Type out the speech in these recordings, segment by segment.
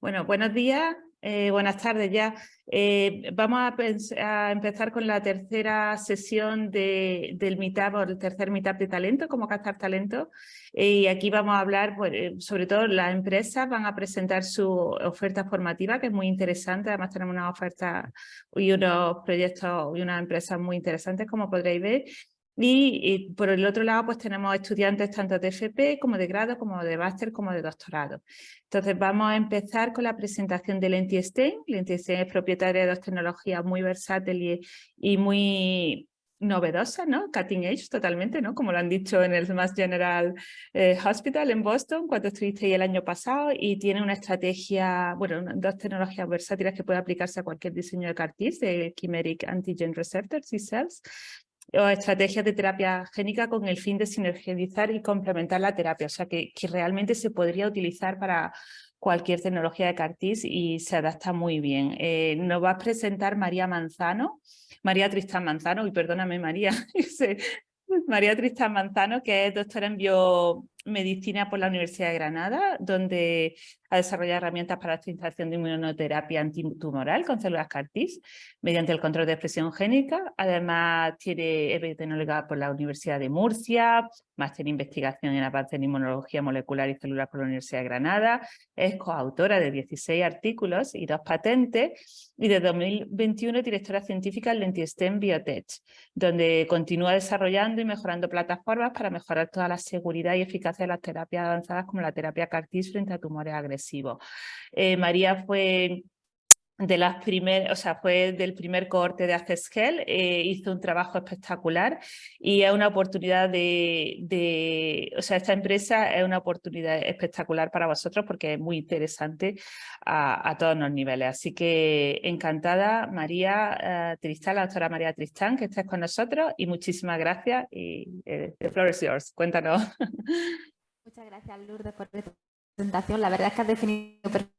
Bueno, buenos días, eh, buenas tardes ya. Eh, vamos a, empezar con la tercera sesión del Meetup, o el tercer Meetup de talento, cómo captar talento. Eh, y aquí vamos a hablar, pues, sobre todo las empresas van a presentar su oferta formativa, que es muy interesante. Además tenemos una oferta y unos proyectos y unas empresas muy interesantes, como podréis ver. Y, por el otro lado, pues tenemos estudiantes tanto de FP como de grado, como de máster, como de doctorado. Entonces vamos a empezar con la presentación de Lenti Stein. Lenti Stein es propietaria de dos tecnologías muy versátiles y, muy novedosas, ¿no? Cutting edge totalmente, ¿no? Como lo han dicho en el Mass General eh, Hospital en Boston, cuando estuviste ahí el año pasado, y tiene una estrategia, bueno, dos tecnologías versátiles que puede aplicarse a cualquier diseño de CAR-T, de Chimeric Antigen Receptors y Cells, o estrategias de terapia génica con el fin de sinergizar y complementar la terapia, o sea que, que realmente se podría utilizar para cualquier tecnología de CARTIS y se adapta muy bien. Eh, nos va a presentar María Manzano, María Tristán Manzano, y perdóname María, María Tristán Manzano, que es doctora en biomedicina por la Universidad de Granada, donde ha desarrollado herramientas para la utilización de inmunoterapia antitumoral con células CAR-T mediante el control de expresión génica. Además, tiene epidemiología por la Universidad de Murcia, máster en investigación en avance en inmunología molecular y celular por la Universidad de Granada. Es coautora de 16 artículos y dos patentes y de 2021 directora científica en Lentistem Biotech, donde continúa desarrollando y mejorando plataformas para mejorar toda la seguridad y eficacia de las terapias avanzadas como la terapia CAR-T frente a tumores agresivos. Eh, María fue de las primeras, o sea, fue del primer cohorte de Accessgel, eh, hizo un trabajo espectacular y es una oportunidad de, o sea, esta empresa es una oportunidad espectacular para vosotros porque es muy interesante a, todos los niveles. Así que encantada, María eh, Tristán, la doctora María Tristán, que estés con nosotros y muchísimas gracias y eh, the floor is yours, cuéntanos. Muchas gracias Lourdes por presentación. La verdad es que has definido perfectamente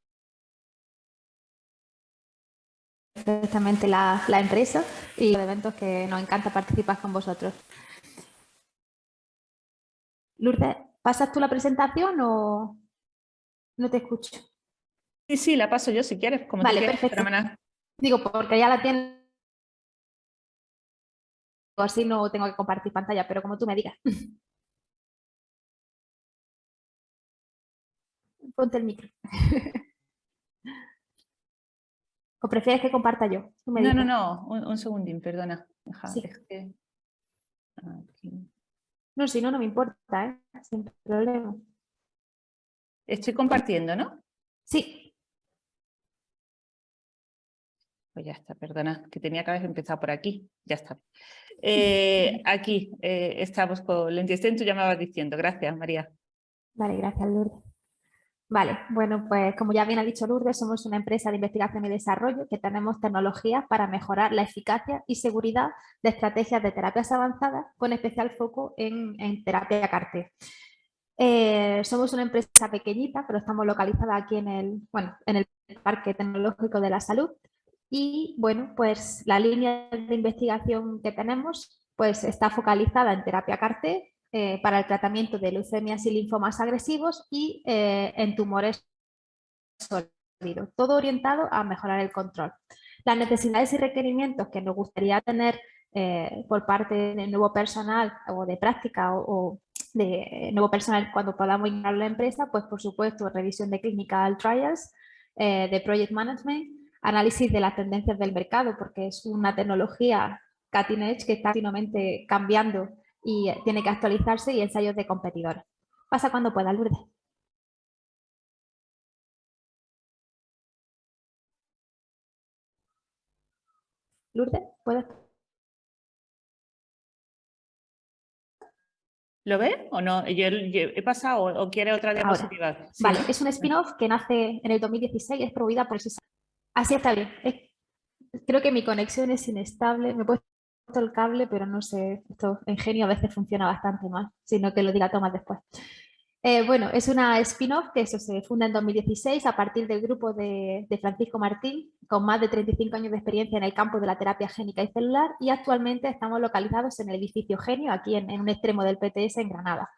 la, empresa y los eventos que nos encanta participar con vosotros. Lourdes, ¿pasas tú la presentación o no te escucho? Sí, sí, la paso yo si quieres. Como vale, perfecto. Digo, porque ya la tienes. Así no tengo que compartir pantalla, pero como tú me digas. ponte el micro. ¿O prefieres que comparta yo? no, no, no, un, segundín, perdona. No, si no, no me importa, ¿eh? sin problema. Estoy compartiendo, ¿no? Sí. Pues ya está, perdona, que tenía que haber empezado por aquí. Ya está. Eh, aquí eh, estamos con Lentisten, tú ya me vas diciendo. Gracias, María. Vale, gracias, Lourdes. Vale, bueno, pues como ya bien ha dicho Lourdes, somos una empresa de investigación y desarrollo que tenemos tecnologías para mejorar la eficacia y seguridad de estrategias de terapias avanzadas con especial foco en, terapia CAR-T. Eh, somos una empresa pequeñita, pero estamos localizadas aquí en el, bueno, en el Parque Tecnológico de la Salud y bueno, pues la línea de investigación que tenemos pues está focalizada en terapia CAR-T eh, para el tratamiento de leucemias y linfomas agresivos y eh, en tumores sólidos, todo orientado a mejorar el control. Las necesidades y requerimientos que nos gustaría tener eh, por parte del nuevo personal o de práctica o, de nuevo personal cuando podamos a la empresa, pues por supuesto revisión de clinical trials, de project management, análisis de las tendencias del mercado porque es una tecnología cutting edge que está continuamente cambiando y tiene que actualizarse y ensayos de competidores. Pasa cuando pueda, Lourdes. Lourdes, ¿puedes? ¿Lo ve o no? ¿He pasado o quiere otra diapositiva? Vale, es un spin-off que nace en el 2016 y es promovida por el Así está bien. creo que mi conexión es inestable. ¿Me puedes el cable, pero no sé, esto en genio a veces funciona bastante mal, sino que lo diga Tomás después. Eh, bueno, es una spin-off que eso se funda en 2016 a partir del grupo de, Francisco Martín, con más de 35 años de experiencia en el campo de la terapia génica y celular y actualmente estamos localizados en el edificio Genio, aquí en, en un extremo del PTS en Granada.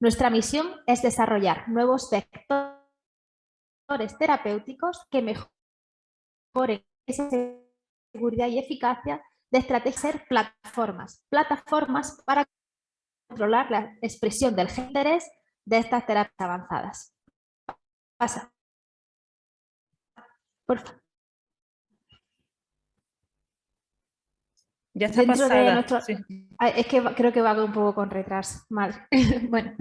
Nuestra misión es desarrollar nuevos vectores terapéuticos que mejoren esa seguridad y eficacia de estrategias plataformas, plataformas para controlar la expresión del interés de estas terapias avanzadas. Pasa. Por favor. Ya está pasada. Es que creo que va un poco con retraso. Mal. bueno,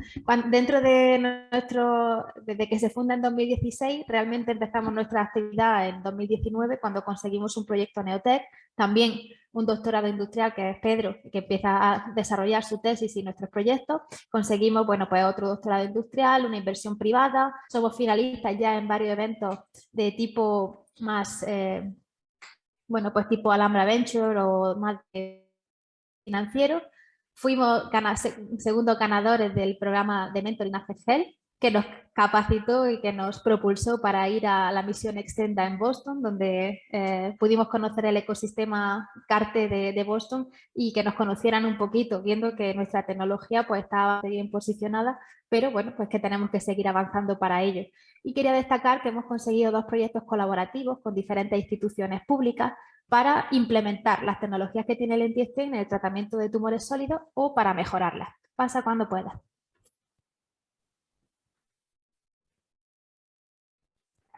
dentro de nuestro, desde que se funda en 2016, realmente empezamos nuestra actividad en 2019 cuando conseguimos un proyecto Neotec, también un doctorado industrial que es Pedro, que empieza a desarrollar su tesis y nuestros proyectos. Conseguimos, bueno, pues otro doctorado industrial, una inversión privada, somos finalistas ya en varios eventos de tipo más... Eh, bueno, pues tipo Alhambra Venture o más financiero. Fuimos segundos ganadores del programa de Mentoring ACGEL, que nos capacitó y que nos propulsó para ir a la misión Extenda en Boston, donde eh, pudimos conocer el ecosistema CARTE de, Boston y que nos conocieran un poquito, viendo que nuestra tecnología pues estaba bien posicionada, pero bueno, pues que tenemos que seguir avanzando para ello. Y quería destacar que hemos conseguido dos proyectos colaborativos con diferentes instituciones públicas para implementar las tecnologías que tiene el Entiestem en el tratamiento de tumores sólidos o para mejorarlas. Pasa cuando pueda.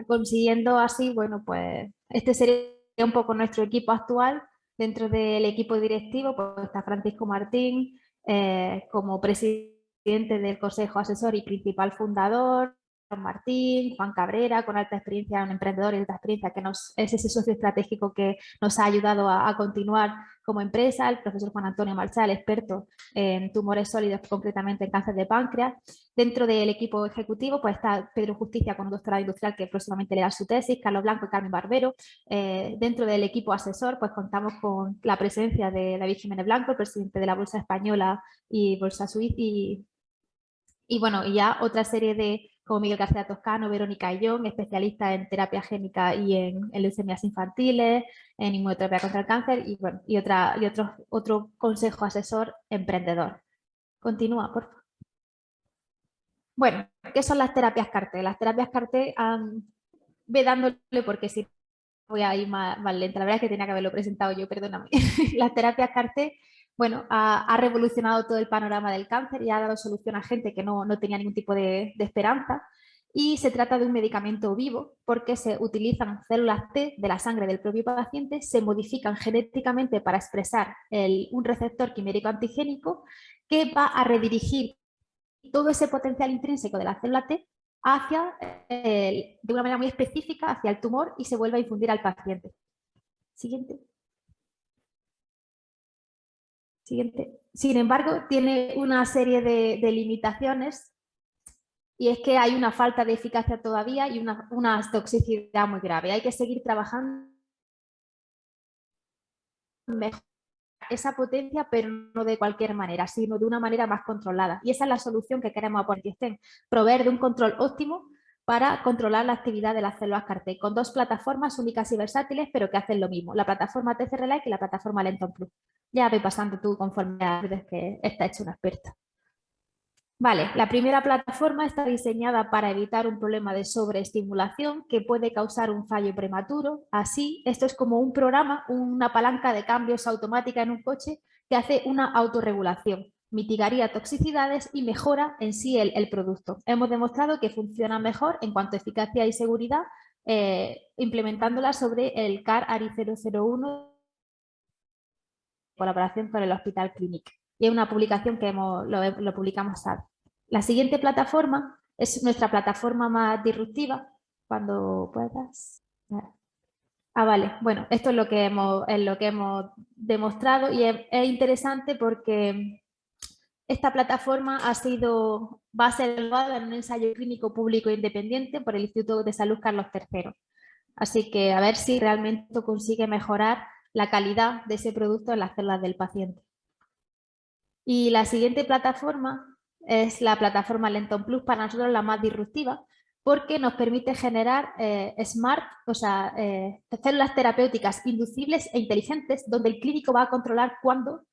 Consiguiendo así, bueno, pues este sería un poco nuestro equipo actual. Dentro del equipo directivo pues está Francisco Martín eh, como presidente del Consejo Asesor y principal fundador, Martín, Juan Cabrera, con alta experiencia, un emprendedor y alta experiencia, que nos, es ese socio estratégico que nos ha ayudado a, continuar como empresa, el profesor Juan Antonio Marchal, experto en tumores sólidos, concretamente en cáncer de páncreas. Dentro del equipo ejecutivo pues está Pedro Justicia con un doctorado industrial que próximamente le da su tesis, Carlos Blanco y Carmen Barbero. Eh, dentro del equipo asesor pues contamos con la presencia de David Jiménez Blanco, el presidente de la Bolsa Española y Bolsa Suiza y, y bueno, ya otra serie de como Miguel García Toscano, Verónica Ayón, especialista en terapia génica y en, leucemias infantiles, en inmunoterapia contra el cáncer y, bueno, y, otra, y otro, otro consejo asesor emprendedor. Continúa, por favor. Bueno, ¿qué son las terapias CARTE? Las terapias CARTE, ve dándole porque si voy a ir más, más, lenta, la verdad es que tenía que haberlo presentado yo, perdóname. las terapias CARTE bueno, ha, revolucionado todo el panorama del cáncer y ha dado solución a gente que no, tenía ningún tipo de, esperanza. Y se trata de un medicamento vivo porque se utilizan células T de la sangre del propio paciente, se modifican genéticamente para expresar un receptor quimérico antigénico que va a redirigir todo ese potencial intrínseco de la célula T hacia, de una manera muy específica hacia el tumor y se vuelve a infundir al paciente. Siguiente. Siguiente. Sin embargo, tiene una serie de, limitaciones y es que hay una falta de eficacia todavía y una, toxicidad muy grave. Hay que seguir trabajando mejor esa potencia, pero no de cualquier manera, sino de una manera más controlada. Y esa es la solución que queremos aportar, proveer de un control óptimo para controlar la actividad de las células CAR-T, con dos plataformas únicas y versátiles, pero que hacen lo mismo, la plataforma TCR-Like y la plataforma Lenton Plus. Ya ve pasando tú conforme a que está hecho una experta. Vale, la primera plataforma está diseñada para evitar un problema de sobreestimulación que puede causar un fallo prematuro. Así, esto es como un programa, una palanca de cambios automática en un coche que hace una autorregulación mitigaría toxicidades y mejora en sí el, producto. Hemos demostrado que funciona mejor en cuanto a eficacia y seguridad eh, implementándola sobre el CAR ARI 001 en colaboración con el Hospital Clinic. Y es una publicación que hemos, lo, publicamos ahora. La siguiente plataforma es nuestra plataforma más disruptiva. Cuando puedas. Ah, vale. Bueno, esto es lo que hemos, es lo que hemos demostrado y es interesante porque esta plataforma ha sido, va a ser evaluada en un ensayo clínico público independiente por el Instituto de Salud Carlos III. Así que a ver si realmente consigue mejorar la calidad de ese producto en las células del paciente. Y la siguiente plataforma es la plataforma Lenton Plus, para nosotros la más disruptiva, porque nos permite generar eh, smart, o sea, eh, células terapéuticas inducibles e inteligentes, donde el clínico va a controlar cuándo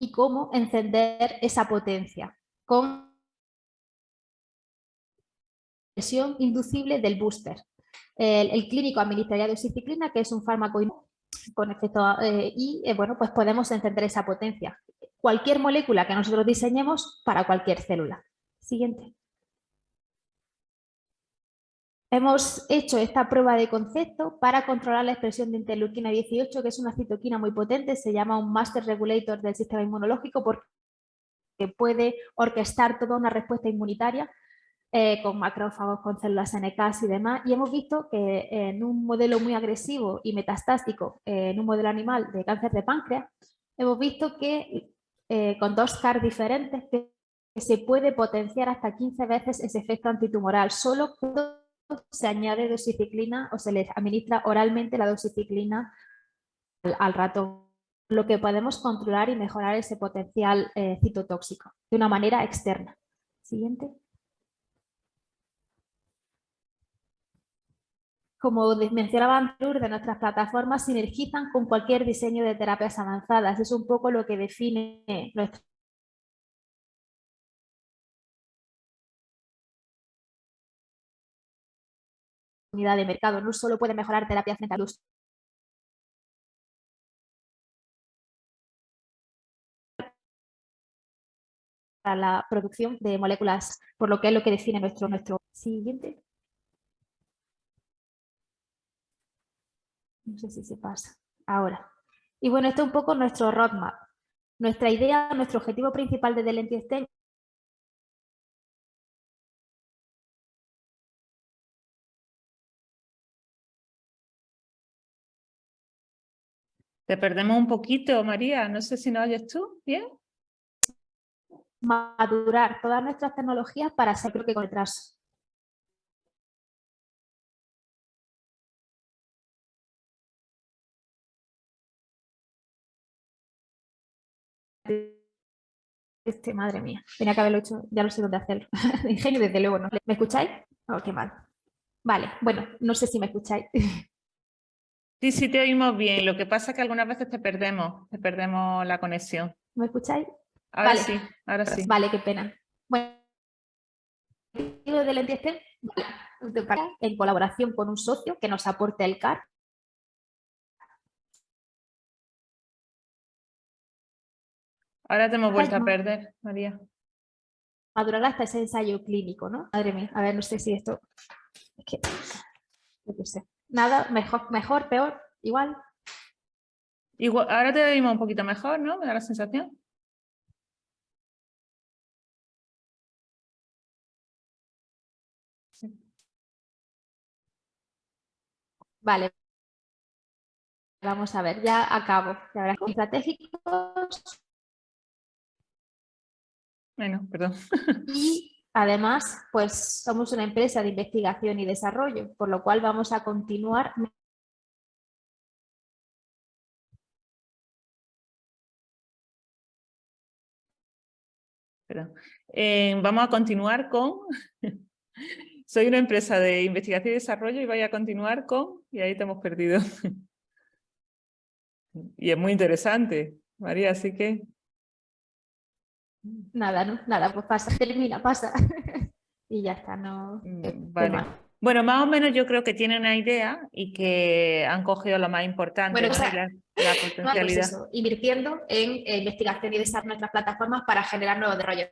y cómo encender esa potencia con presión inducible del booster. El, clínico administraría doxiciclina, que es un fármaco con efecto eh, y eh, bueno, pues podemos encender esa potencia. Cualquier molécula que nosotros diseñemos para cualquier célula. Siguiente. Hemos hecho esta prueba de concepto para controlar la expresión de interleuquina 18, que es una citoquina muy potente, se llama un master regulator del sistema inmunológico porque puede orquestar toda una respuesta inmunitaria eh, con macrófagos, con células NK y demás, y hemos visto que en un modelo muy agresivo y metastásico, eh, en un modelo animal de cáncer de páncreas, hemos visto que eh, con dos CAR diferentes se puede potenciar hasta 15 veces ese efecto antitumoral, solo cuando se añade dosiciclina o se le administra oralmente la dosiciclina al, rato, lo que podemos controlar y mejorar ese potencial citotóxico de una manera externa. Siguiente. como mencionaba antes, de nuestras plataformas sinergizan con cualquier diseño de terapias avanzadas. Es un poco lo que define nuestra unidad de mercado. No solo puede mejorar terapias frente para la producción de moléculas, por lo que es lo que define nuestro, nuestro siguiente. No sé si se pasa. Ahora. Y bueno, esto es un poco nuestro roadmap. Nuestra idea, nuestro objetivo principal de Delenti Te perdemos un poquito, María. No sé si nos oyes tú. ¿Bien? Madurar todas nuestras tecnologías para ser creo que con retraso. Este, madre mía, tenía que haberlo hecho, ya no sé dónde hacerlo. Ingenio, desde luego. ¿Me escucháis? Oh, qué mal. Vale, bueno, no sé si me escucháis. Sí, sí te oímos bien. Lo que pasa es que algunas veces te perdemos, te perdemos la conexión. ¿Me escucháis? Ahora sí, ahora sí. Vale, qué pena. Bueno, de en colaboración con un socio que nos aporte el CAR Ahora te hemos vuelto a perder, María. Madurar hasta ese ensayo clínico, ¿no? Madre mía, a ver, no sé si esto... Es que... No sé. Nada, mejor, mejor, peor, igual. Igual, ahora te oímos un poquito mejor, ¿no? Me da la sensación. Vale. Vamos a ver, ya acabo. Ya estratégicos bueno, perdón. Y además, pues somos una empresa de investigación y desarrollo, por lo cual vamos a continuar eh, vamos a continuar con... Soy una empresa de investigación y desarrollo y voy a continuar con... Y ahí te hemos perdido. y es muy interesante, María, así que... Nada, no, nada, pues pasa, termina, pasa. y ya está, no... Mm, vale. Bueno, más o menos yo creo que tienen una idea y que han cogido lo más importante, bueno, la, pues potencialidad. invirtiendo en eh, investigación y desarrollo de nuestras plataformas para generar nuevos desarrollos.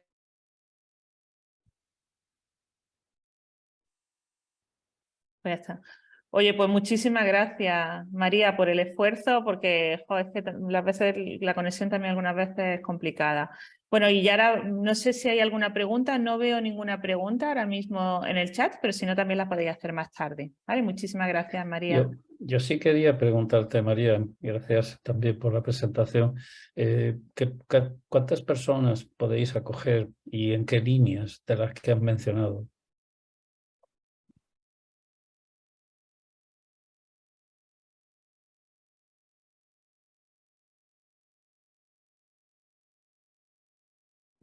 Pues ya está. Oye, pues muchísimas gracias, María, por el esfuerzo, porque joder, es que las veces la conexión también algunas veces es complicada. Bueno, y ahora no sé si hay alguna pregunta, no veo ninguna pregunta ahora mismo en el chat, pero si no también la podéis hacer más tarde. ¿Vale? Muchísimas gracias, María. Yo, sí quería preguntarte, María, gracias también por la presentación, eh, ¿cuántas personas podéis acoger y en qué líneas de las que has mencionado?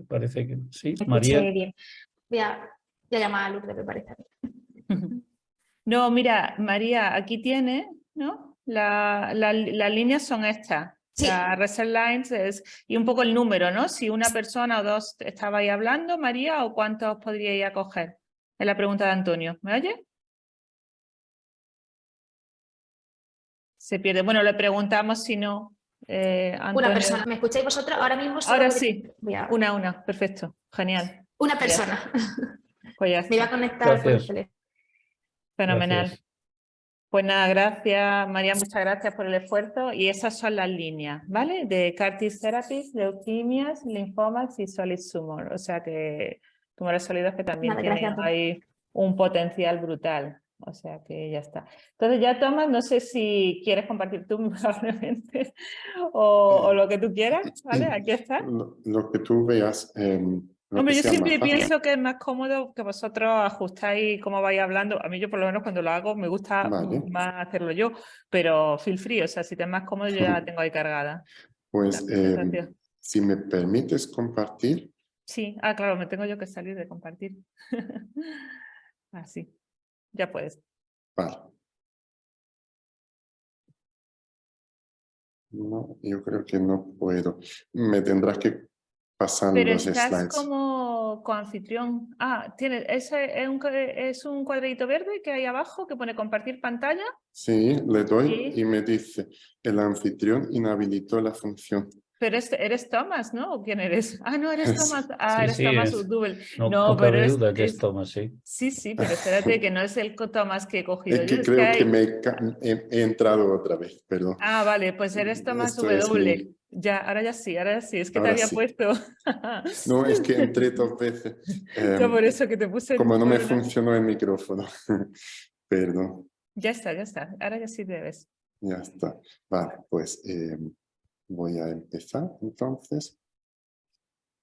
Parece que sí. María. Bien. Voy a, llamar a Lourdes, me parece. No, mira, María, aquí tiene, ¿no? La, las líneas son estas. Sí. La reset lines es, y un poco el número, ¿no? Si una persona o dos estabais hablando, María, o cuántos podríais acoger. Es la pregunta de Antonio. ¿Me oye? se pierde. Bueno, le preguntamos si no. Eh, una persona, ¿me escucháis vosotros? Ahora mismo Ahora sí, una a una, perfecto, genial. Una persona. Pues Me iba a conectar por el teléfono. Fenomenal. Pues nada, gracias María, muchas gracias por el esfuerzo y esas son las líneas, ¿vale? De CAR therapies, leuquimias, linfomas y solid tumor, o sea que tumores sólidos que también tienen ahí un potencial brutal, o sea que ya está. Entonces ya Tomás, no sé si quieres compartir tú probablemente o, lo que tú quieras, ¿vale? Aquí está. Lo, que tú veas. Em, Hombre, yo siempre pienso que es más cómodo que vosotros ajustáis cómo vais hablando. A mí yo por lo menos cuando lo hago me gusta más hacerlo yo, pero feel free, o sea, si te es más cómodo yo ya la tengo ahí cargada. Pues eh, si me permites compartir. Sí, ah, claro, me tengo yo que salir de compartir. Así, ya puedes. Vale. No, yo creo que no puedo. Me tendrás que pasando Pero estás como coanfitrión. Ah, tiene, ese es un, es un cuadradito verde que hay abajo que pone compartir pantalla. Sí, le doy y me dice, el anfitrión inhabilitó la función. Pero eres Thomas, ¿no? ¿O quién eres? Ah, no, eres Thomas. Ah, eres Thomas Udubel. No, no, pero es, duda que es Thomas, sí. Sí, sí, pero espérate que no es el Thomas que he cogido. Es que creo que, me he, entrado otra vez, perdón. Ah, vale, pues eres Thomas W. Ya, ahora ya sí, ahora sí, es que te había puesto. no, es que entré dos veces. Em, por eso que te puse. Como no me funcionó el micrófono. Perdón. Ya está, ya está. Ahora ya sí debes. Ya está. Vale, pues em, voy a empezar entonces.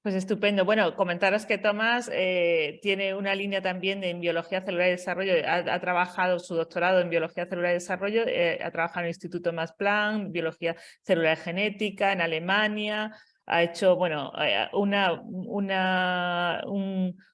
Pues estupendo. Bueno, comentaros que Tomás eh, tiene una línea también en biología celular y desarrollo. Ha, trabajado su doctorado en biología celular y desarrollo, eh, ha trabajado en el Instituto Max Planck, biología celular genética en Alemania. Ha hecho bueno, eh, una, una,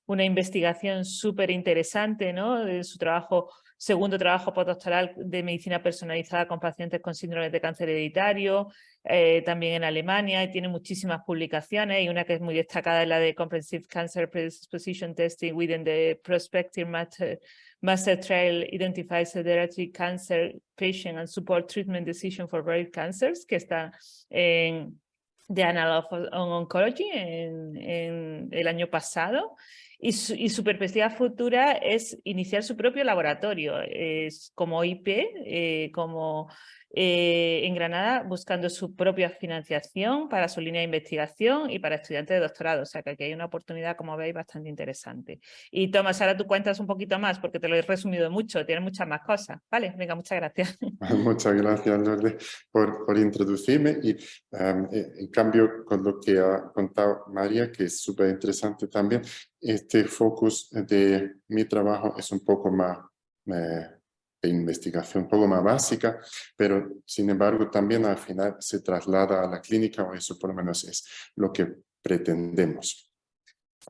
una investigación súper interesante ¿no? de su trabajo segundo trabajo postdoctoral de medicina personalizada con pacientes con síndrome de cáncer hereditario, eh, también en Alemania, y tiene muchísimas publicaciones, y una que es muy destacada es la de Comprehensive Cancer Predisposition Testing within the Prospective Master, Master Trial Identifies Hereditary Cancer Patient and Support Treatment Decision for Rare Cancers, que está en The Annal of Oncology en el año pasado. Y su, perspectiva futura es iniciar su propio laboratorio, es como IP, eh, como eh, en Granada, buscando su propia financiación para su línea de investigación y para estudiantes de doctorado. O sea que aquí hay una oportunidad, como veis, bastante interesante. Y Tomás, ahora tú cuentas un poquito más, porque te lo he resumido mucho, tienes muchas más cosas. Vale, venga, muchas gracias. Muchas gracias, Lourdes, por, por introducirme. Y em, eh, en cambio, con lo que ha contado María, que es súper interesante también, este focus de mi trabajo es un poco más eh, de investigación, un poco más básica, pero sin embargo también al final se traslada a la clínica, o eso por lo menos es lo que pretendemos.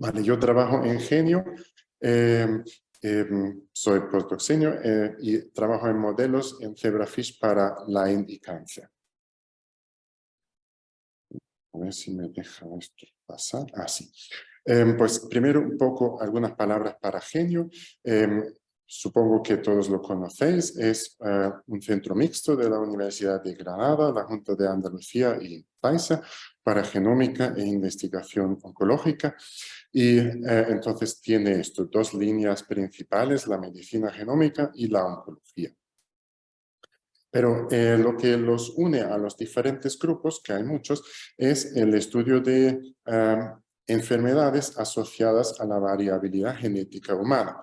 Vale, yo trabajo en Genio, em, em, soy postdoc eh, y trabajo en modelos en zebrafish para Lyme y cáncer. A ver si me deja esto pasar. Ah, sí. Em, pues primero un poco algunas palabras para Genio. Em, supongo que todos lo conocéis. Es eh, un centro mixto de la Universidad de Granada, la Junta de Andalucía y Paisa para genómica e investigación oncológica. Y eh, entonces tiene esto, dos líneas principales, la medicina genómica y la oncología. Pero eh, lo que los une a los diferentes grupos, que hay muchos, es el estudio de enfermedades asociadas a la variabilidad genética humana,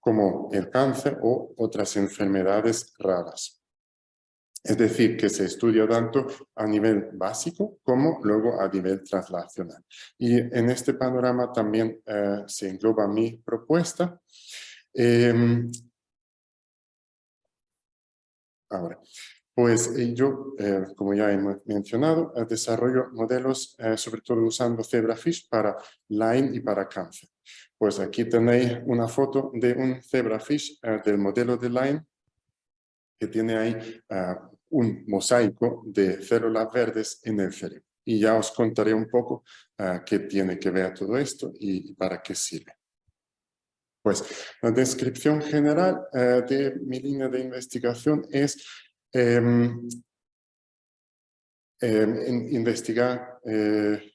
como el cáncer o otras enfermedades raras. Es decir, que se estudia tanto a nivel básico como luego a nivel translacional. Y en este panorama también eh, se engloba mi propuesta. Em, ahora, pues eh, yo, eh, como ya he mencionado, eh, desarrollo modelos sobre todo usando zebrafish para Lyme y para cáncer. Pues aquí tenéis una foto de un zebrafish del modelo de Lyme que tiene ahí un mosaico de células verdes en el cerebro. Y ya os contaré un poco qué tiene que ver todo esto y para qué sirve. Pues la descripción general de mi línea de investigación es investigar eh,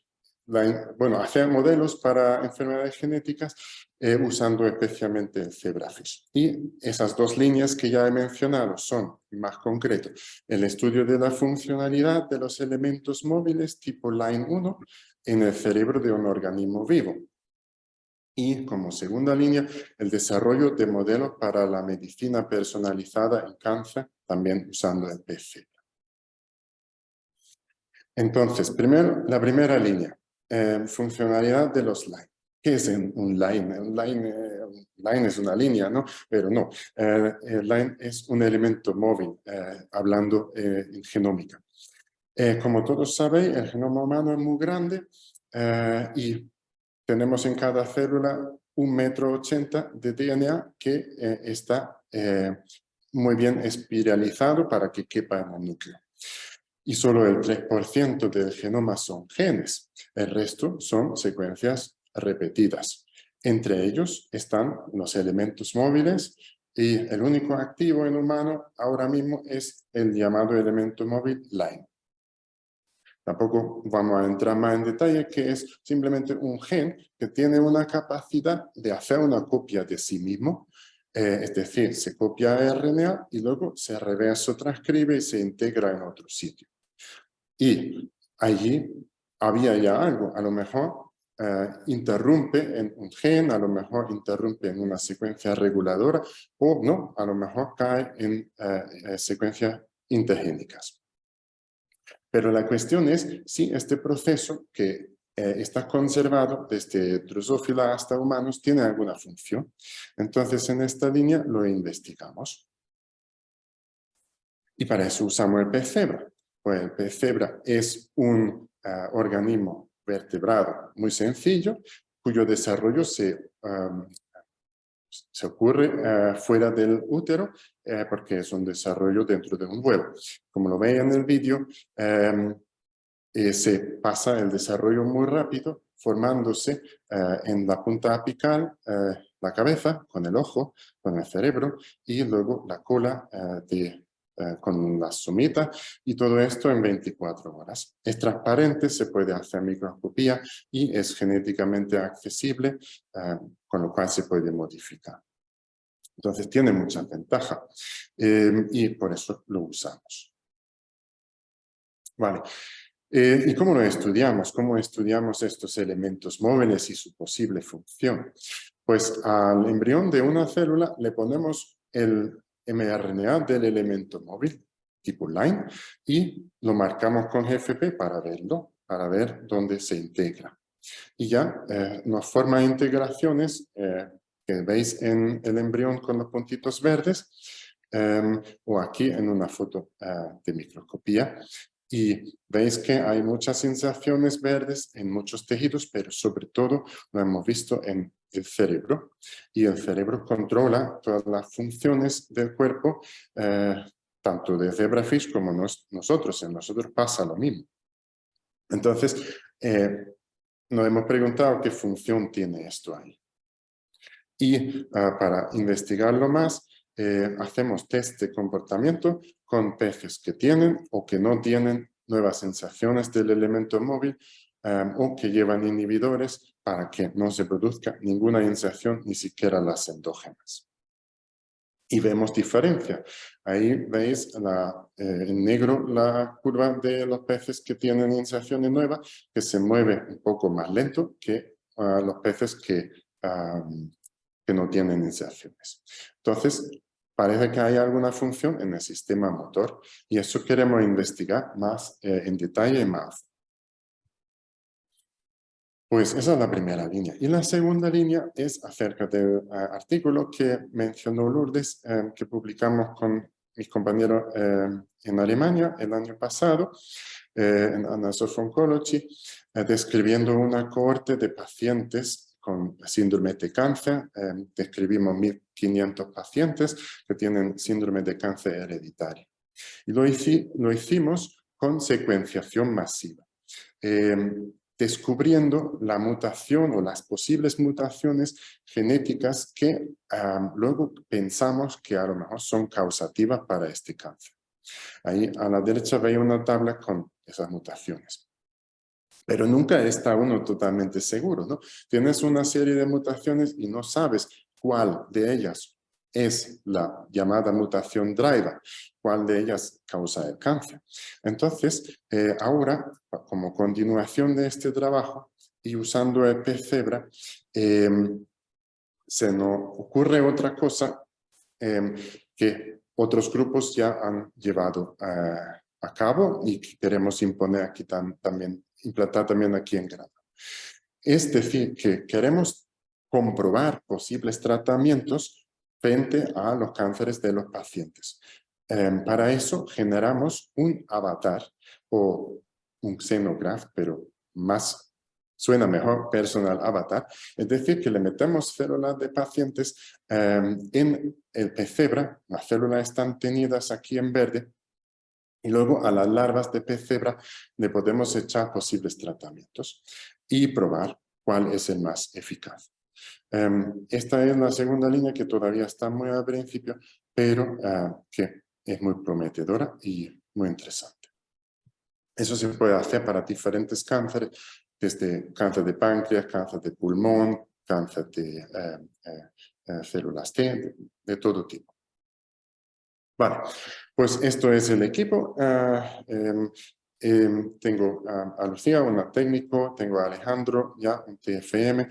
bueno, hacer modelos para enfermedades genéticas eh, usando especialmente el zebrafish. Y esas dos líneas que ya he mencionado son, más concreto, el estudio de la funcionalidad de los elementos móviles tipo Line 1 en el cerebro de un organismo vivo. Y como segunda línea, el desarrollo de modelos para la medicina personalizada en cáncer, también usando el PC. Entonces, primero, la primera línea, eh, funcionalidad de los line. ¿Qué es un line? Un line, eh, line es una línea, ¿no? Pero no, eh, el line es un elemento móvil, hablando en genómica. como todos sabéis, el genoma humano es muy grande y tenemos en cada célula un metro ochenta de DNA que está muy bien espiralizado para que quepa en el núcleo y solo el 3% del genoma son genes. El resto son secuencias repetidas. Entre ellos están los elementos móviles y el único activo en humano ahora mismo es el llamado elemento móvil line. Tampoco vamos a entrar más en detalle que es simplemente un gen que tiene una capacidad de hacer una copia de sí mismo, eh, es decir, se copia RNA y luego se reverso transcribe y se integra en otro sitio. Y allí había ya algo, a lo mejor eh, interrumpe en un gen, a lo mejor interrumpe en una secuencia reguladora o no, a lo mejor cae en eh, eh, secuencias intergénicas. Pero la cuestión es si este proceso que está conservado desde drosófila hasta humanos tiene alguna función. Entonces en esta línea lo investigamos. Y para eso usamos el pez pues el pez cebra es un ah, organismo vertebrado muy sencillo, cuyo desarrollo se, ocurre ah, fuera del útero, eh, porque es un desarrollo dentro de un huevo. Como lo veis en el vídeo, em, eh, se pasa el desarrollo muy rápido, formándose ah, en la punta apical, eh, la cabeza, con el ojo, con el cerebro, y luego la cola de eh, con la sumita y todo esto en 24 horas. Es transparente, se puede hacer microscopía y es genéticamente accesible, eh, con lo cual se puede modificar. Entonces tiene muchas ventajas eh, y por eso lo usamos. Vale. ¿Y cómo lo estudiamos? ¿Cómo estudiamos estos elementos móviles y su posible función? Pues al embrión de una célula le ponemos el mRNA del elemento móvil tipo line y lo marcamos con GFP para verlo, para ver dónde se integra. Y ya eh, nos forma integraciones eh, que veis en el embrión con los puntitos verdes em, o aquí en una foto eh, de microscopía. Y veis que hay muchas sensaciones verdes en muchos tejidos, pero sobre todo lo hemos visto en el cerebro y el cerebro controla todas las funciones del cuerpo, eh, tanto de zebrafish como nosotros. En nosotros pasa lo mismo. Entonces, eh, nos hemos preguntado qué función tiene esto ahí. Y ah, para investigarlo más, eh, hacemos test de comportamiento con peces que tienen o que no tienen nuevas sensaciones del elemento móvil o que llevan inhibidores para que no se produzca ninguna inserción, ni siquiera las endógenas. Y vemos diferencia. Ahí veis la, eh, en negro la curva de los peces que tienen inserciones nuevas, que se mueve un poco más lento que ah, los peces que, que no tienen inserciones. Entonces, parece que hay alguna función en el sistema motor y eso queremos investigar más eh, en detalle más pues esa es la primera línea. Y la segunda línea es acerca del eh, artículo que mencionó Lourdes, eh, que publicamos con mis compañeros eh, en Alemania el año pasado, en Annals Oncology, describiendo una cohorte de pacientes con síndrome de cáncer. describimos 1.500 pacientes que tienen síndrome de cáncer hereditario. Y lo, lo hicimos con secuenciación masiva descubriendo la mutación o las posibles mutaciones genéticas que luego pensamos que a lo mejor son causativas para este cáncer. Ahí a la derecha veis una tabla con esas mutaciones. Pero nunca está uno totalmente seguro, ¿no? Tienes una serie de mutaciones y no sabes cuál de ellas es la llamada mutación driver, cuál de ellas causa el cáncer. Entonces, eh, ahora, como continuación de este trabajo y usando el PCebra, em, se nos ocurre otra cosa em, que otros grupos ya han llevado eh, a cabo y que queremos imponer aquí también, implantar también aquí en Granada. Es decir, que queremos comprobar posibles tratamientos frente a los cánceres de los pacientes. Em, para eso generamos un avatar o un xenograph, pero más suena mejor personal avatar, es decir, que le metemos células de pacientes em, en el pecebra, las células están tenidas aquí en verde, y luego a las larvas de pecebra le podemos echar posibles tratamientos y probar cuál es el más eficaz. Em, esta es la segunda línea que todavía está muy al principio, pero ah, que es muy prometedora y muy interesante. Eso se puede hacer para diferentes cánceres, desde cáncer de páncreas, cáncer de pulmón, cáncer de eh, eh, eh, células T, de, todo tipo. Vale, pues esto es el equipo. Ah, em, em, tengo a Lucía, una técnico, tengo a Alejandro, ya un TFM,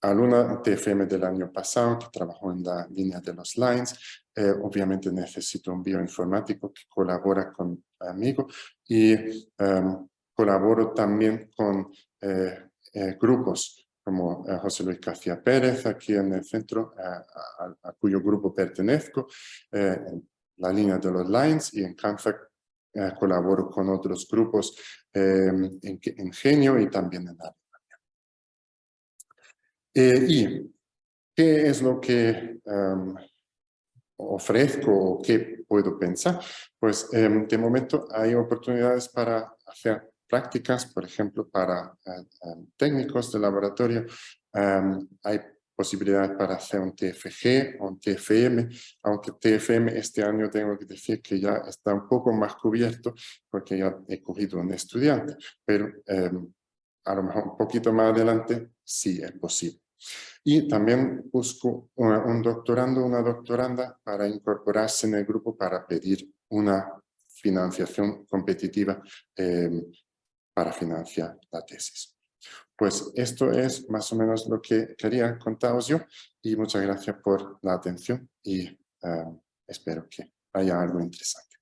aluna TFM del año pasado que trabajó en la línea de los lines. Eh, obviamente necesito un bioinformático que colabora conmigo y em, colaboro también con eh, eh, grupos como José Luis García Pérez aquí en el centro, a, cuyo grupo pertenezco, en la línea de los lines y en Cancer colaboro con otros grupos em, en, en Genio y también en la eh, ¿Y qué es lo que em, ofrezco o qué puedo pensar? Pues em, de momento hay oportunidades para hacer prácticas, por ejemplo, para eh, em, técnicos de laboratorio. hay posibilidades para hacer un TFG o un TFM, aunque TFM este año tengo que decir que ya está un poco más cubierto porque ya he cogido un estudiante, pero a lo mejor un poquito más adelante sí es posible. Y también busco un doctorando, una doctoranda para incorporarse en el grupo para pedir una financiación competitiva em, para financiar la tesis. Pues esto es más o menos lo que quería contaros yo y muchas gracias por la atención y em, espero que haya algo interesante.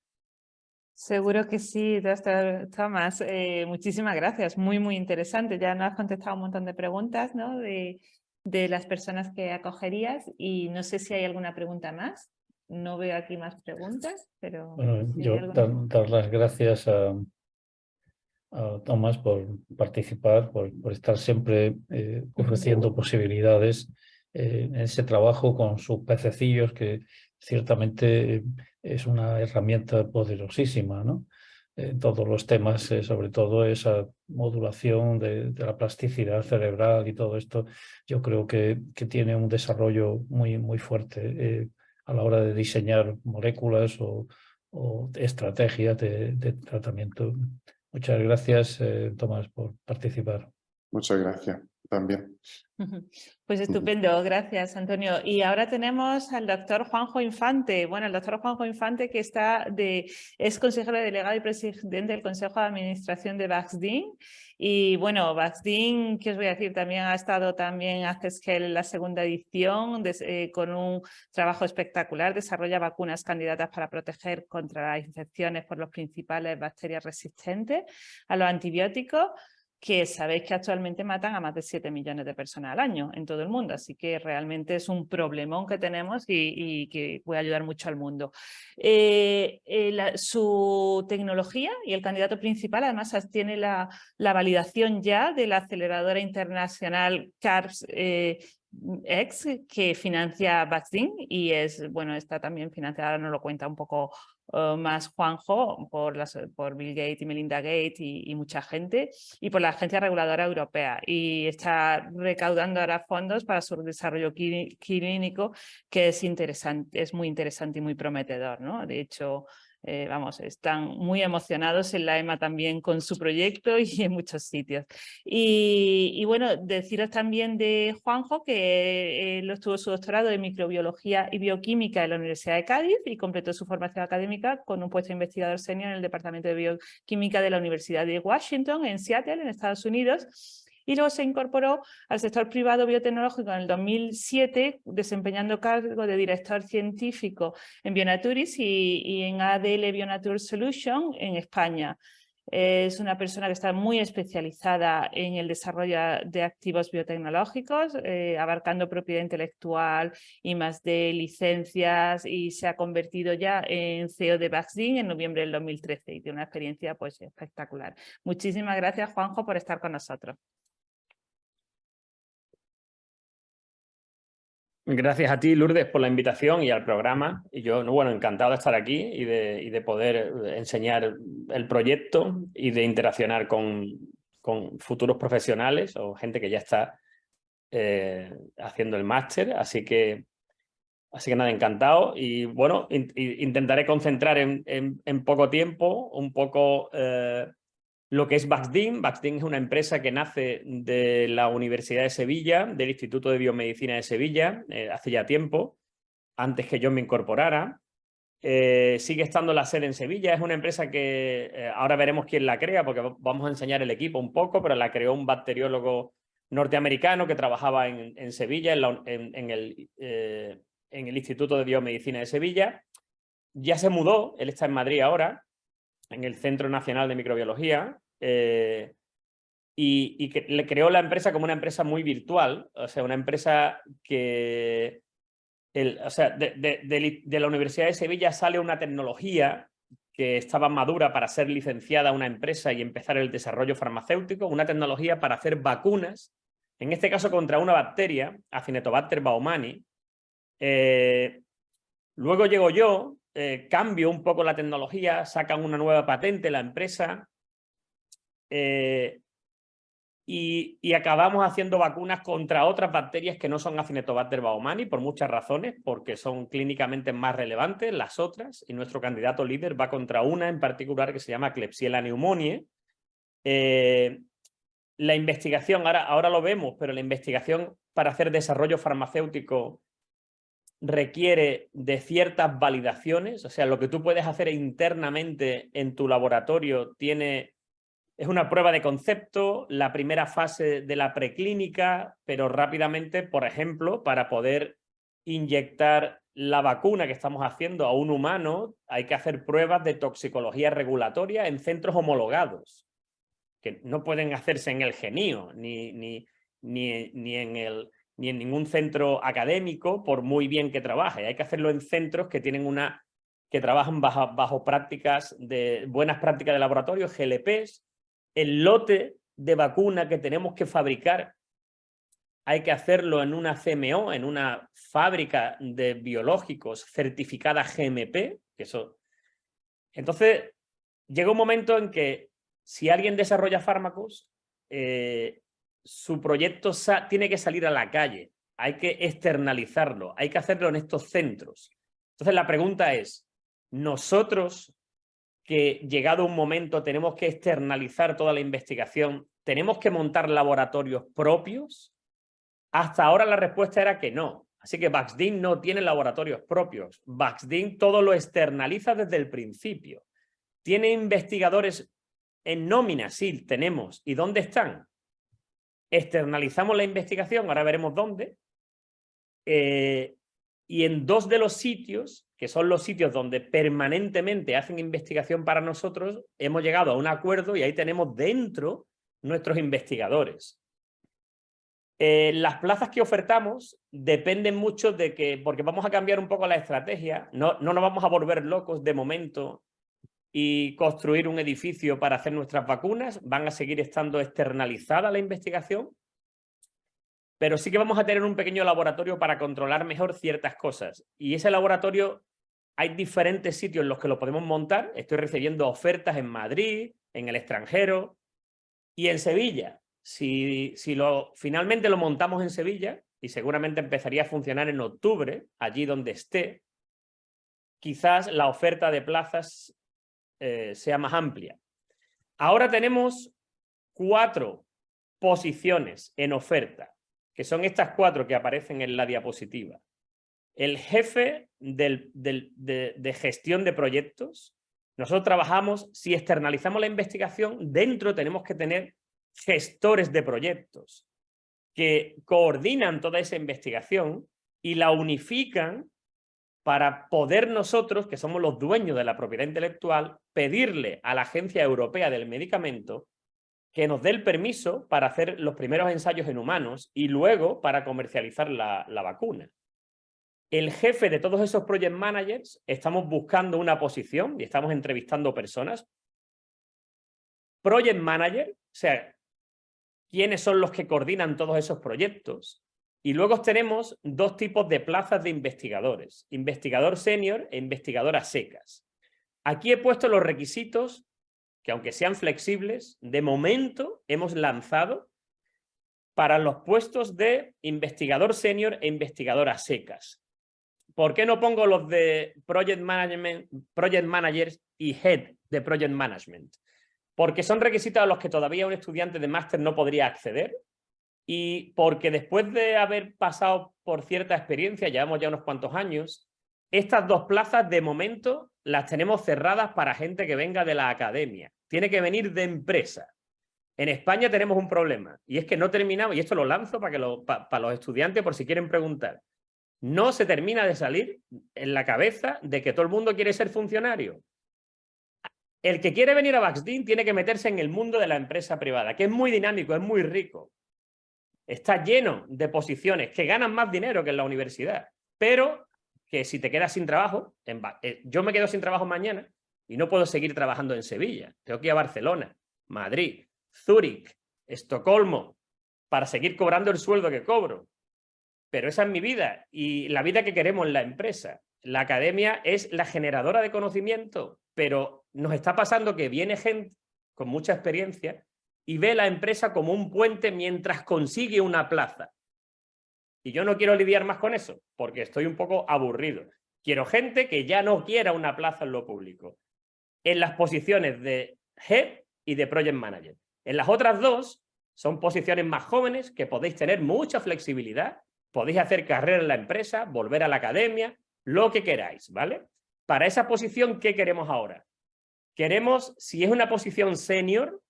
Seguro que sí, doctor Tomás. Eh, muchísimas gracias, muy, muy interesante. Ya nos has contestado un montón de preguntas ¿no? de, de las personas que acogerías y no sé si hay alguna pregunta más. No veo aquí más preguntas, pero... yo dar, las gracias a, Tomás por participar, por, estar siempre eh, ofreciendo posibilidades eh, en ese trabajo con sus pececillos, que ciertamente es una herramienta poderosísima, ¿no? en todos los temas, eh, sobre todo esa modulación de, la plasticidad cerebral y todo esto, yo creo que, que tiene un desarrollo muy, muy fuerte eh, a la hora de diseñar moléculas o, estrategias de, tratamiento. Muchas gracias, eh, Tomás, por participar. Muchas gracias también. Pues estupendo, gracias Antonio. Y ahora tenemos al doctor Juanjo Infante. Bueno, el doctor Juanjo Infante que está de, es consejero delegado y presidente del Consejo de Administración de Vaxdin. Y bueno, Vaxdin, que os voy a decir, también ha estado también hace en la segunda edición eh, con un trabajo espectacular. Desarrolla vacunas candidatas para proteger contra las infecciones por los principales bacterias resistentes a los antibióticos que sabéis que actualmente matan a más de 7 millones de personas al año en todo el mundo, así que realmente es un problemón que tenemos y, que puede ayudar mucho al mundo. Eh, eh, su tecnología y el candidato principal además tiene la, validación ya de la aceleradora internacional CARS eh, que financia Vaccine y es, bueno, está también financiada, nos lo cuenta un poco uh, más Juanjo, por, por Bill Gates y Melinda Gates y, mucha gente, y por la Agencia Reguladora Europea. Y está recaudando ahora fondos para su desarrollo clínico, que es, interesante, es muy interesante y muy prometedor. ¿no? De hecho, eh, vamos, están muy emocionados en la EMA también con su proyecto y en muchos sitios. Y, bueno, deciros también de Juanjo que él obtuvo su doctorado en microbiología y bioquímica en la Universidad de Cádiz y completó su formación académica con un puesto de investigador senior en el Departamento de Bioquímica de la Universidad de Washington en Seattle, en Estados Unidos y luego se incorporó al sector privado biotecnológico en el 2007, desempeñando cargo de director científico en Bionaturis y, en ADL Bionature Solution en España. Es una persona que está muy especializada en el desarrollo de activos biotecnológicos, eh, abarcando propiedad intelectual y más de licencias y se ha convertido ya en CEO de Vaccine en noviembre del 2013 y tiene una experiencia pues, espectacular. Muchísimas gracias Juanjo por estar con nosotros. Gracias a ti, Lourdes, por la invitación y al programa. Y yo, bueno, encantado de estar aquí y de, de poder enseñar el proyecto y de interaccionar con, futuros profesionales o gente que ya está eh, haciendo el máster. Así que, así que nada, encantado. Y bueno, intentaré concentrar en, en, poco tiempo un poco eh, lo que es Baxdin. Baxdin es una empresa que nace de la Universidad de Sevilla, del Instituto de Biomedicina de Sevilla, eh, hace ya tiempo, antes que yo me incorporara. Eh, sigue estando la sede en Sevilla, es una empresa que eh, ahora veremos quién la crea, porque vamos a enseñar el equipo un poco, pero la creó un bacteriólogo norteamericano que trabajaba en, Sevilla, en, el, en el Instituto de Biomedicina de Sevilla. Ya se mudó, él está en Madrid ahora, en el Centro Nacional de Microbiología, eh, y, que le creó la empresa como una empresa muy virtual, o sea, una empresa que, el, o sea, de, la Universidad de Sevilla sale una tecnología que estaba madura para ser licenciada a una empresa y empezar el desarrollo farmacéutico, una tecnología para hacer vacunas, en este caso contra una bacteria, Acinetobacter baumani. Eh, luego llego yo, eh, cambio un poco la tecnología, sacan una nueva patente la empresa, eh, y, acabamos haciendo vacunas contra otras bacterias que no son Acinetobacter baumani por muchas razones, porque son clínicamente más relevantes las otras, y nuestro candidato líder va contra una en particular que se llama Klebsiella pneumoniae. Eh, la investigación, ahora, ahora lo vemos, pero la investigación para hacer desarrollo farmacéutico requiere de ciertas validaciones, o sea, lo que tú puedes hacer internamente en tu laboratorio tiene es una prueba de concepto, la primera fase de la preclínica, pero rápidamente, por ejemplo, para poder inyectar la vacuna que estamos haciendo a un humano, hay que hacer pruebas de toxicología regulatoria en centros homologados, que no pueden hacerse en el genio, ni, ni, ni, ni en el, ni en ningún centro académico, por muy bien que trabaje. Hay que hacerlo en centros que tienen una que trabajan bajo, bajo prácticas de buenas prácticas de laboratorio, GLPs, el lote de vacuna que tenemos que fabricar hay que hacerlo en una CMO, en una fábrica de biológicos certificada GMP. Entonces, llega un momento en que si alguien desarrolla fármacos, eh, su proyecto tiene que salir a la calle, hay que externalizarlo, hay que hacerlo en estos centros. Entonces la pregunta es, ¿nosotros que llegado un momento tenemos que externalizar toda la investigación, tenemos que montar laboratorios propios? Hasta ahora la respuesta era que no. Así que Baxdin no tiene laboratorios propios. Baxdin todo lo externaliza desde el principio. ¿Tiene investigadores en nómina? Sí, tenemos. ¿Y dónde están? Externalizamos la investigación, ahora veremos dónde. Eh, y en dos de los sitios que son los sitios donde permanentemente hacen investigación para nosotros, hemos llegado a un acuerdo y ahí tenemos dentro nuestros investigadores. Eh, las plazas que ofertamos dependen mucho de que, porque vamos a cambiar un poco la estrategia, no, no nos vamos a volver locos de momento y construir un edificio para hacer nuestras vacunas, van a seguir estando externalizada la investigación, pero sí que vamos a tener un pequeño laboratorio para controlar mejor ciertas cosas. Y ese laboratorio hay diferentes sitios en los que lo podemos montar. Estoy recibiendo ofertas en Madrid, en el extranjero y en Sevilla. Si, finalmente lo montamos en Sevilla, y seguramente empezaría a funcionar en octubre, allí donde esté, quizás la oferta de plazas eh, sea más amplia. Ahora tenemos cuatro posiciones en oferta, que son estas cuatro que aparecen en la diapositiva. El jefe de, gestión de proyectos. Nosotros trabajamos, si externalizamos la investigación, dentro tenemos que tener gestores de proyectos que coordinan toda esa investigación y la unifican para poder nosotros, que somos los dueños de la propiedad intelectual, pedirle a la Agencia Europea del Medicamento que nos dé el permiso para hacer los primeros ensayos en humanos y luego para comercializar la vacuna. El jefe de todos esos project managers, estamos buscando una posición y estamos entrevistando personas. Project manager, o sea, quiénes son los que coordinan todos esos proyectos. Y luego tenemos dos tipos de plazas de investigadores, investigador senior e investigadora secas. Aquí he puesto los requisitos que aunque sean flexibles, de momento hemos lanzado para los puestos de investigador senior e investigadora secas. ¿Por qué no pongo los de project, management, project managers y head de project management? porque son requisitos a los que todavía un estudiante de máster no podría acceder y porque después de haber pasado por cierta experiencia, llevamos ya unos cuantos años, estas dos plazas de momento las tenemos cerradas para gente que venga de la academia. Tiene que venir de empresa. En España tenemos un problema y es que no terminamos, y esto lo lanzo para, que para los estudiantes por si quieren preguntar, no se termina de salir en la cabeza de que todo el mundo quiere ser funcionario. El que quiere venir a Baxdin tiene que meterse en el mundo de la empresa privada, que es muy dinámico, es muy rico. Está lleno de posiciones que ganan más dinero que en la universidad, pero que si te quedas sin trabajo, eh, yo me quedo sin trabajo mañana y no puedo seguir trabajando en Sevilla. Tengo que ir a Barcelona, Madrid, Zúrich, Estocolmo, para seguir cobrando el sueldo que cobro. Pero esa es mi vida y la vida que queremos en la empresa. La academia es la generadora de conocimiento, pero nos está pasando que viene gente con mucha experiencia y ve la empresa como un puente mientras consigue una plaza. Y yo no quiero lidiar más con eso, porque estoy un poco aburrido. Quiero gente que ya no quiera una plaza en lo público. En las posiciones de Head y de Project Manager. En las otras dos son posiciones más jóvenes que podéis tener mucha flexibilidad, podéis hacer carrera en la empresa, volver a la academia, lo que queráis, ¿vale? Para esa posición, ¿qué queremos ahora? Queremos, si es una posición senior,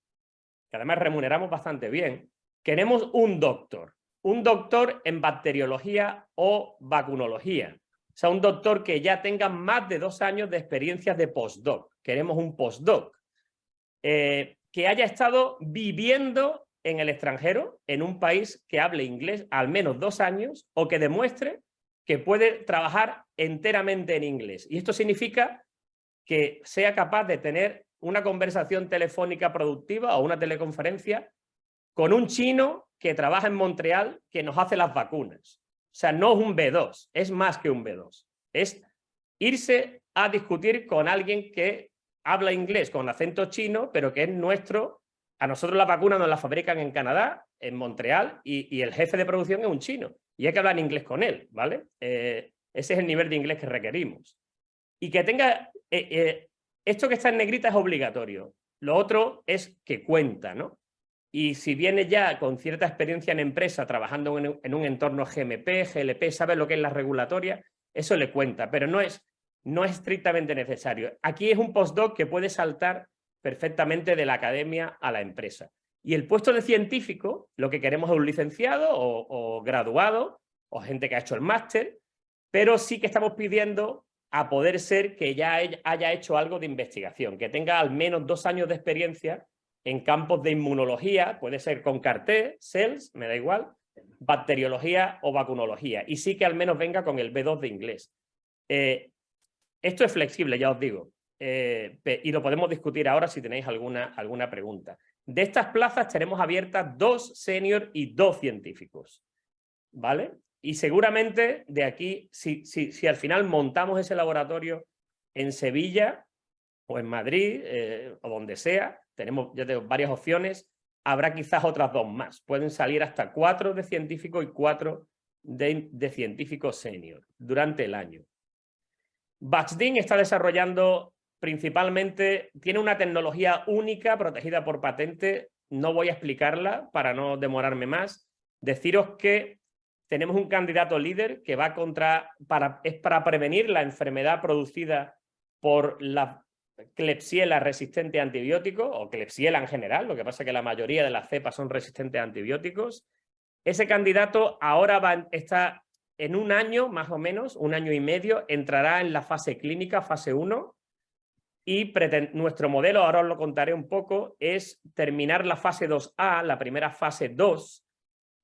que además remuneramos bastante bien, queremos un doctor, un doctor en bacteriología o vacunología. O sea, un doctor que ya tenga más de dos años de experiencias de postdoc. Queremos un postdoc. Eh, que haya estado viviendo en el extranjero, en un país que hable inglés al menos dos años, o que demuestre que puede trabajar enteramente en inglés. Y esto significa que sea capaz de tener una conversación telefónica productiva o una teleconferencia con un chino que trabaja en Montreal que nos hace las vacunas. O sea, no es un B2, es más que un B2. Es irse a discutir con alguien que habla inglés con acento chino, pero que es nuestro. A nosotros la vacuna nos la fabrican en Canadá, en Montreal, y, el jefe de producción es un chino. Y hay que hablar inglés con él, ¿vale? Eh, ese es el nivel de inglés que requerimos. Y que tenga eh, eh, esto que está en negrita es obligatorio. Lo otro es que cuenta, ¿no? Y si viene ya con cierta experiencia en empresa, trabajando en, un entorno GMP, GLP, sabe lo que es la regulatoria, eso le cuenta, pero no es, no es estrictamente necesario. Aquí es un postdoc que puede saltar perfectamente de la academia a la empresa. Y el puesto de científico, lo que queremos es un licenciado o, graduado, o gente que ha hecho el máster, pero sí que estamos pidiendo a poder ser que ya haya hecho algo de investigación, que tenga al menos dos años de experiencia en campos de inmunología, puede ser con CAR-T, CELS, me da igual, bacteriología o vacunología, y sí que al menos venga con el B2 de inglés. Eh, esto es flexible, ya os digo, eh, y lo podemos discutir ahora si tenéis alguna, alguna pregunta. De estas plazas tenemos abiertas dos senior y dos científicos. ¿vale? Y seguramente de aquí, si, si, si al final montamos ese laboratorio en Sevilla o en Madrid eh, o donde sea, tenemos ya tengo varias opciones, habrá quizás otras dos más. Pueden salir hasta cuatro de científicos y cuatro de, de científicos senior durante el año. Baxdin está desarrollando principalmente, tiene una tecnología única protegida por patente, no voy a explicarla para no demorarme más. Deciros que tenemos un candidato líder que va contra, para, es para prevenir la enfermedad producida por la Klebsiella resistente a antibióticos, o Klebsiella en general, lo que pasa es que la mayoría de las cepas son resistentes a antibióticos. Ese candidato ahora está en un año, más o menos, un año y medio, entrará en la fase clínica, fase 1, y nuestro modelo, ahora os lo contaré un poco, es terminar la fase 2A, la primera fase 2,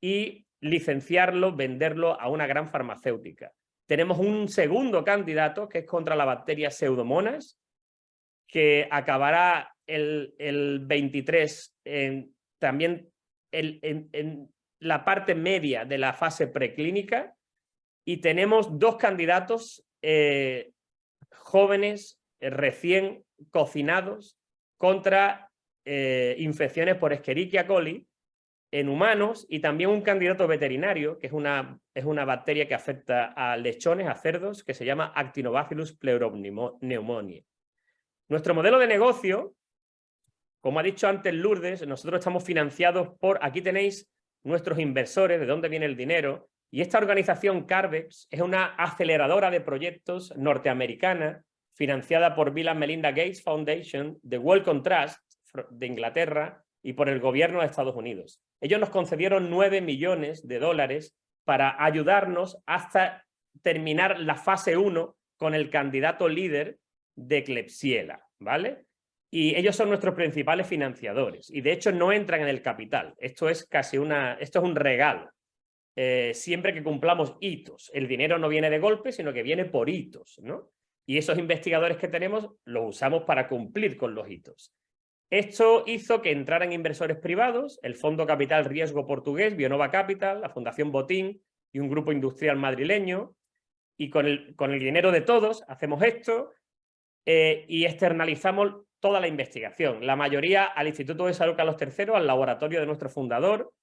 y licenciarlo, venderlo a una gran farmacéutica. Tenemos un segundo candidato que es contra la bacteria Pseudomonas, que acabará el, el 23 en, también en, la parte media de la fase preclínica y tenemos dos candidatos eh, jóvenes recién cocinados contra eh, infecciones por Escherichia coli en humanos y también un candidato veterinario, que es una, es una bacteria que afecta a lechones, a cerdos, que se llama Actinobacillus pleuropneumoniae. Nuestro modelo de negocio, como ha dicho antes Lourdes, nosotros estamos financiados por, aquí tenéis nuestros inversores, de dónde viene el dinero, y esta organización Carvex es una aceleradora de proyectos norteamericana financiada por Bill and Melinda Gates Foundation, de Wellcome Trust de Inglaterra y por el gobierno de Estados Unidos. Ellos nos concedieron 9 millones de dólares para ayudarnos hasta terminar la fase 1 con el candidato líder de Klebsiella, ¿vale? Y ellos son nuestros principales financiadores y de hecho no entran en el capital. Esto es casi una, esto es un regalo. Eh, siempre que cumplamos hitos. El dinero no viene de golpe, sino que viene por hitos, ¿no? Y esos investigadores que tenemos los usamos para cumplir con los hitos. Esto hizo que entraran inversores privados, el Fondo Capital Riesgo Portugués, Bionova Capital, la Fundación Botín y un grupo industrial madrileño. Y con el, con el dinero de todos hacemos esto eh, y externalizamos toda la investigación. La mayoría al Instituto de Salud Carlos III, al laboratorio de nuestro fundador.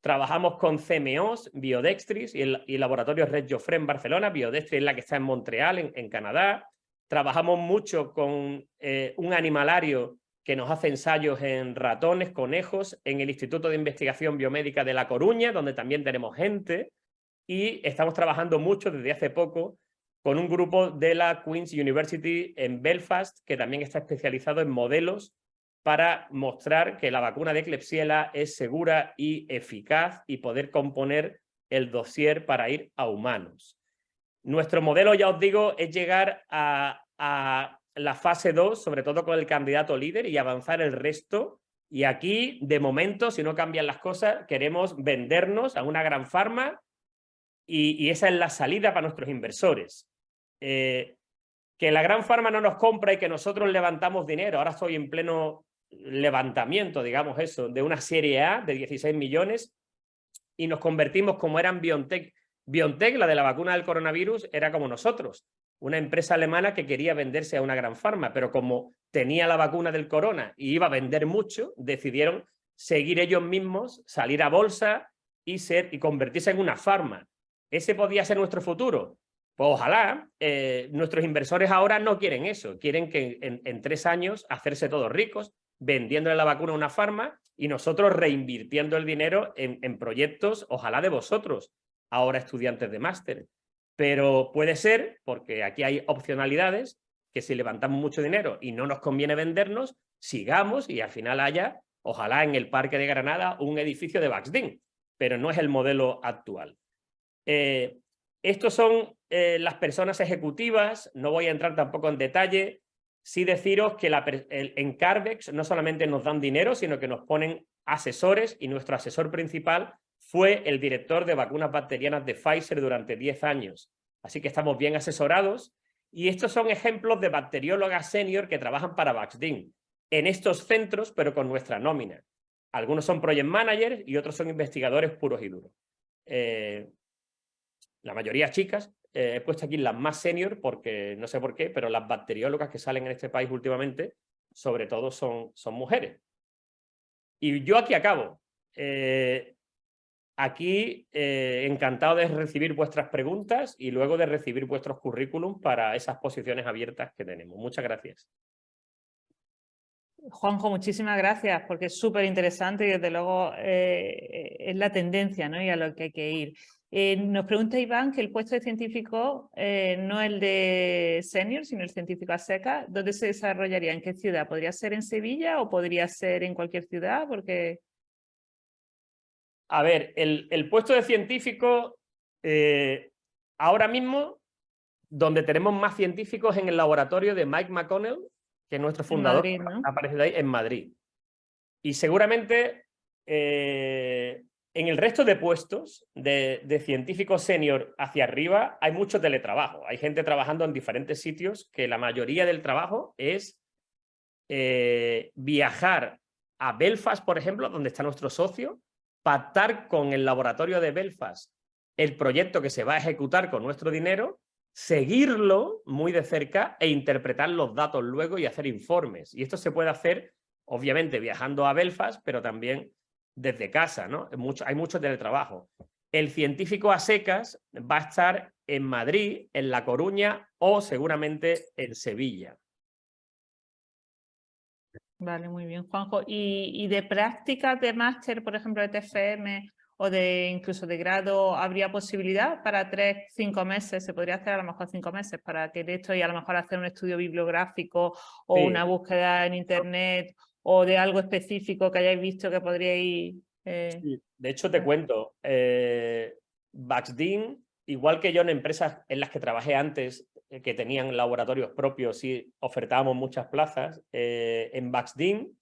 Trabajamos con CMOs, Biodextris y el, laboratorio Red Joffre en Barcelona. Biodextris es la que está en Montreal, en, Canadá. Trabajamos mucho con eh, un animalario que nos hace ensayos en ratones, conejos, en el Instituto de Investigación Biomédica de La Coruña, donde también tenemos gente. Y estamos trabajando mucho desde hace poco con un grupo de la Queen's University en Belfast, que también está especializado en modelos para mostrar que la vacuna de Klebsiella es segura y eficaz y poder componer el dossier para ir a humanos. Nuestro modelo, ya os digo, es llegar a, la fase 2, sobre todo con el candidato líder y avanzar el resto. Y aquí, de momento, si no cambian las cosas, queremos vendernos a una gran farma y, y esa es la salida para nuestros inversores. Eh, que la gran farma no nos compra y que nosotros levantamos dinero. Ahora estoy en pleno levantamiento, digamos eso, de una serie A de 16 millones y nos convertimos como eran BioNTech. BioNTech, la de la vacuna del coronavirus, era como nosotros, una empresa alemana que quería venderse a una gran farma, pero como tenía la vacuna del corona y iba a vender mucho, decidieron seguir ellos mismos, salir a bolsa y, ser, y convertirse en una farma. ¿Ese podía ser nuestro futuro? Pues ojalá, eh, nuestros inversores ahora no quieren eso, quieren que en, tres años hacerse todos ricos, vendiéndole la vacuna a una farma y nosotros reinvirtiendo el dinero en, proyectos, ojalá de vosotros, ahora estudiantes de máster. Pero puede ser, porque aquí hay opcionalidades, que si levantamos mucho dinero y no nos conviene vendernos, sigamos y al final haya, ojalá en el Parque de Granada, un edificio de Baxdin, pero no es el modelo actual. Eh, estos son eh, las personas ejecutivas, no voy a entrar tampoco en detalle, sí deciros que en Carvex no solamente nos dan dinero, sino que nos ponen asesores y nuestro asesor principal fue el director de vacunas bacterianas de Pfizer durante 10 años. Así que estamos bien asesorados y estos son ejemplos de bacteriólogas senior que trabajan para Vaxdin en estos centros, pero con nuestra nómina. Algunos son project managers y otros son investigadores puros y duros. Eh, la mayoría chicas, eh, he puesto aquí las más senior porque no sé por qué, pero las bacteriólogas que salen en este país últimamente, sobre todo son, son mujeres. Y yo aquí acabo. Eh, aquí eh, encantado de recibir vuestras preguntas y luego de recibir vuestros currículum para esas posiciones abiertas que tenemos. Muchas gracias. Juanjo, muchísimas gracias porque es súper interesante y desde luego es la tendencia ¿no? y a lo que hay que ir. Eh, nos pregunta Iván que el puesto de científico eh, no el de senior, sino el científico a seca, ¿dónde se desarrollaría? ¿En qué ciudad? ¿Podría ser en Sevilla o podría ser en cualquier ciudad? Porque... A ver, el, puesto de científico, eh, ahora mismo, donde tenemos más científicos en el laboratorio de Mike McConnell, que es nuestro fundador, aparece ahí, en Madrid. Y seguramente en el resto de puestos de, científicos senior hacia arriba hay mucho teletrabajo. Hay gente trabajando en diferentes sitios que la mayoría del trabajo es eh, viajar a Belfast, por ejemplo, donde está nuestro socio, pactar con el laboratorio de Belfast el proyecto que se va a ejecutar con nuestro dinero, seguirlo muy de cerca e interpretar los datos luego y hacer informes. Y esto se puede hacer, obviamente, viajando a Belfast, pero también desde casa, ¿no? Mucho, hay mucho teletrabajo. El científico a secas va a estar en Madrid, en La Coruña o seguramente en Sevilla. Vale, muy bien, Juanjo. ¿Y, de prácticas de máster, por ejemplo, de TFM o de incluso de grado, habría posibilidad para tres, cinco meses? Se podría hacer a lo mejor cinco meses para que esto y a lo mejor hacer un estudio bibliográfico o una búsqueda en internet o de algo específico que hayáis visto que podríais... Eh... de hecho, te cuento, eh, Baxdin, igual que yo en empresas en las que trabajé antes, eh, que tenían laboratorios propios y ofertábamos muchas plazas, eh, en Baxdin,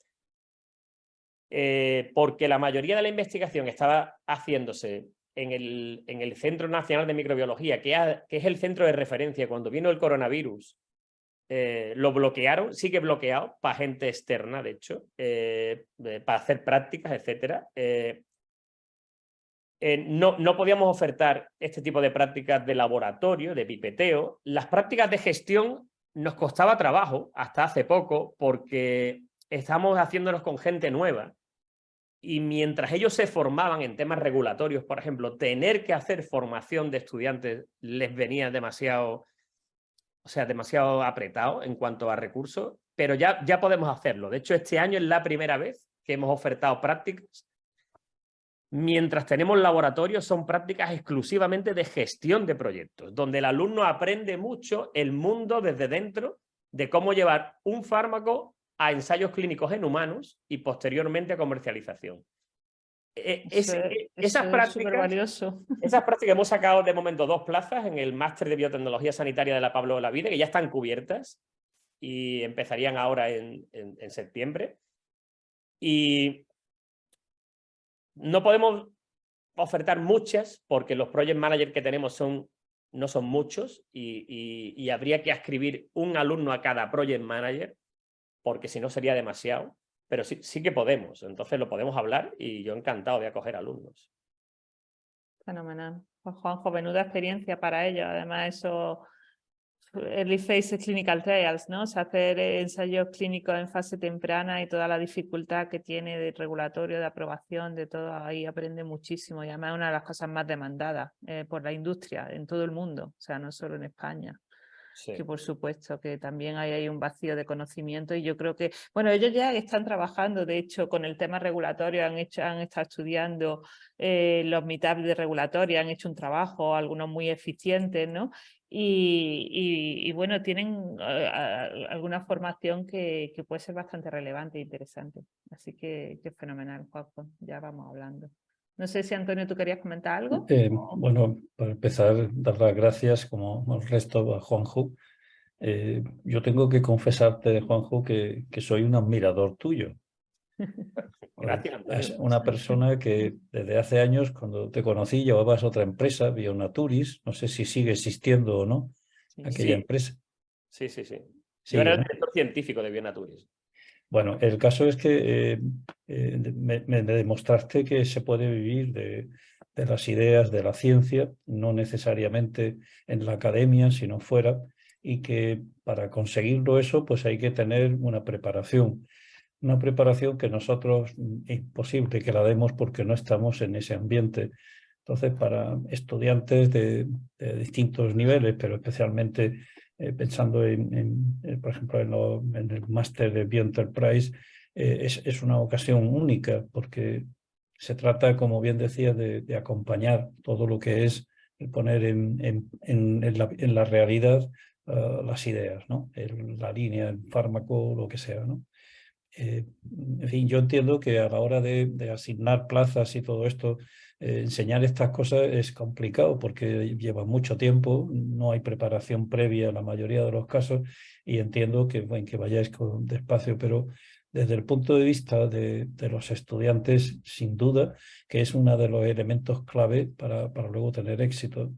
porque la mayoría de la investigación estaba haciéndose en el, en el Centro Nacional de Microbiología, que, que es el centro de referencia cuando vino el coronavirus, eh, lo bloquearon, sigue bloqueado para gente externa, de hecho, eh, para hacer prácticas, etc. Eh, no, no podíamos ofertar este tipo de prácticas de laboratorio, de pipeteo. Las prácticas de gestión nos costaba trabajo hasta hace poco porque estamos haciéndonos con gente nueva y mientras ellos se formaban en temas regulatorios, por ejemplo, tener que hacer formación de estudiantes les venía demasiado o sea, demasiado apretado en cuanto a recursos, pero ya, ya podemos hacerlo. De hecho, este año es la primera vez que hemos ofertado prácticas. Mientras tenemos laboratorios, son prácticas exclusivamente de gestión de proyectos, donde el alumno aprende mucho el mundo desde dentro de cómo llevar un fármaco a ensayos clínicos en humanos y posteriormente a comercialización. Eh, eh, esas, prácticas, esas prácticas hemos sacado de momento dos plazas en el máster de biotecnología sanitaria de la Pablo Olavide, que ya están cubiertas y empezarían ahora en, septiembre. Y no podemos ofertar muchas porque los project managers que tenemos son, no son muchos y, y habría que escribir un alumno a cada project manager porque si no sería demasiado pero sí, sí que podemos, entonces lo podemos hablar y yo encantado de acoger alumnos. Fenomenal. Pues Juanjo, menuda experiencia para ellos. Además, eso, early phase clinical trials, ¿no? O sea, hacer ensayos clínicos en fase temprana y toda la dificultad que tiene de regulatorio, de aprobación, de todo, ahí aprende muchísimo. Y además es una de las cosas más demandadas eh, por la industria en todo el mundo, o sea, no solo en España que por supuesto que también hay, hay, un vacío de conocimiento y yo creo que, bueno, ellos ya están trabajando, de hecho, con el tema regulatorio, han, hecho, han estado estudiando eh, los meetups de regulatorio, han hecho un trabajo, algunos muy eficientes, ¿no? Y, bueno, tienen eh, alguna formación que, que, puede ser bastante relevante e interesante. Así que, que fenomenal, Juanjo, ya vamos hablando. No sé si Antonio, ¿tú querías comentar algo? Eh, bueno, para empezar, dar las gracias, como el resto, a Juanjo. Eh, yo tengo que confesarte, Juanjo, que, que soy un admirador tuyo. Gracias, Es una persona que desde hace años, cuando te conocí, llevabas otra empresa, Bionaturis, no sé si sigue existiendo o no, aquella empresa. Sí, sí, sí. Yo era el director científico de Bionaturis. Bueno, el caso es que eh, eh, me, demostraste que se puede vivir de, de las ideas, de la ciencia, no necesariamente en la academia, sino fuera, y que para conseguirlo eso pues hay que tener una preparación. Una preparación que nosotros mm, es imposible que la demos porque no estamos en ese ambiente. Entonces, para estudiantes de, distintos niveles, pero especialmente eh, pensando en, eh, por ejemplo, en, el máster de Bioenterprise, eh, es, una ocasión única porque se trata, como bien decía, de, acompañar todo lo que es poner en, la, realidad las ideas, ¿no? la línea, el fármaco, lo que sea. ¿no? en fin, yo entiendo que a la hora de, asignar plazas y todo esto, enseñar estas cosas es complicado porque lleva mucho tiempo, no hay preparación previa en la mayoría de los casos y entiendo que, bueno, que vayáis con despacio, pero desde el punto de vista de, los estudiantes, sin duda, que es uno de los elementos clave para, para luego tener éxito.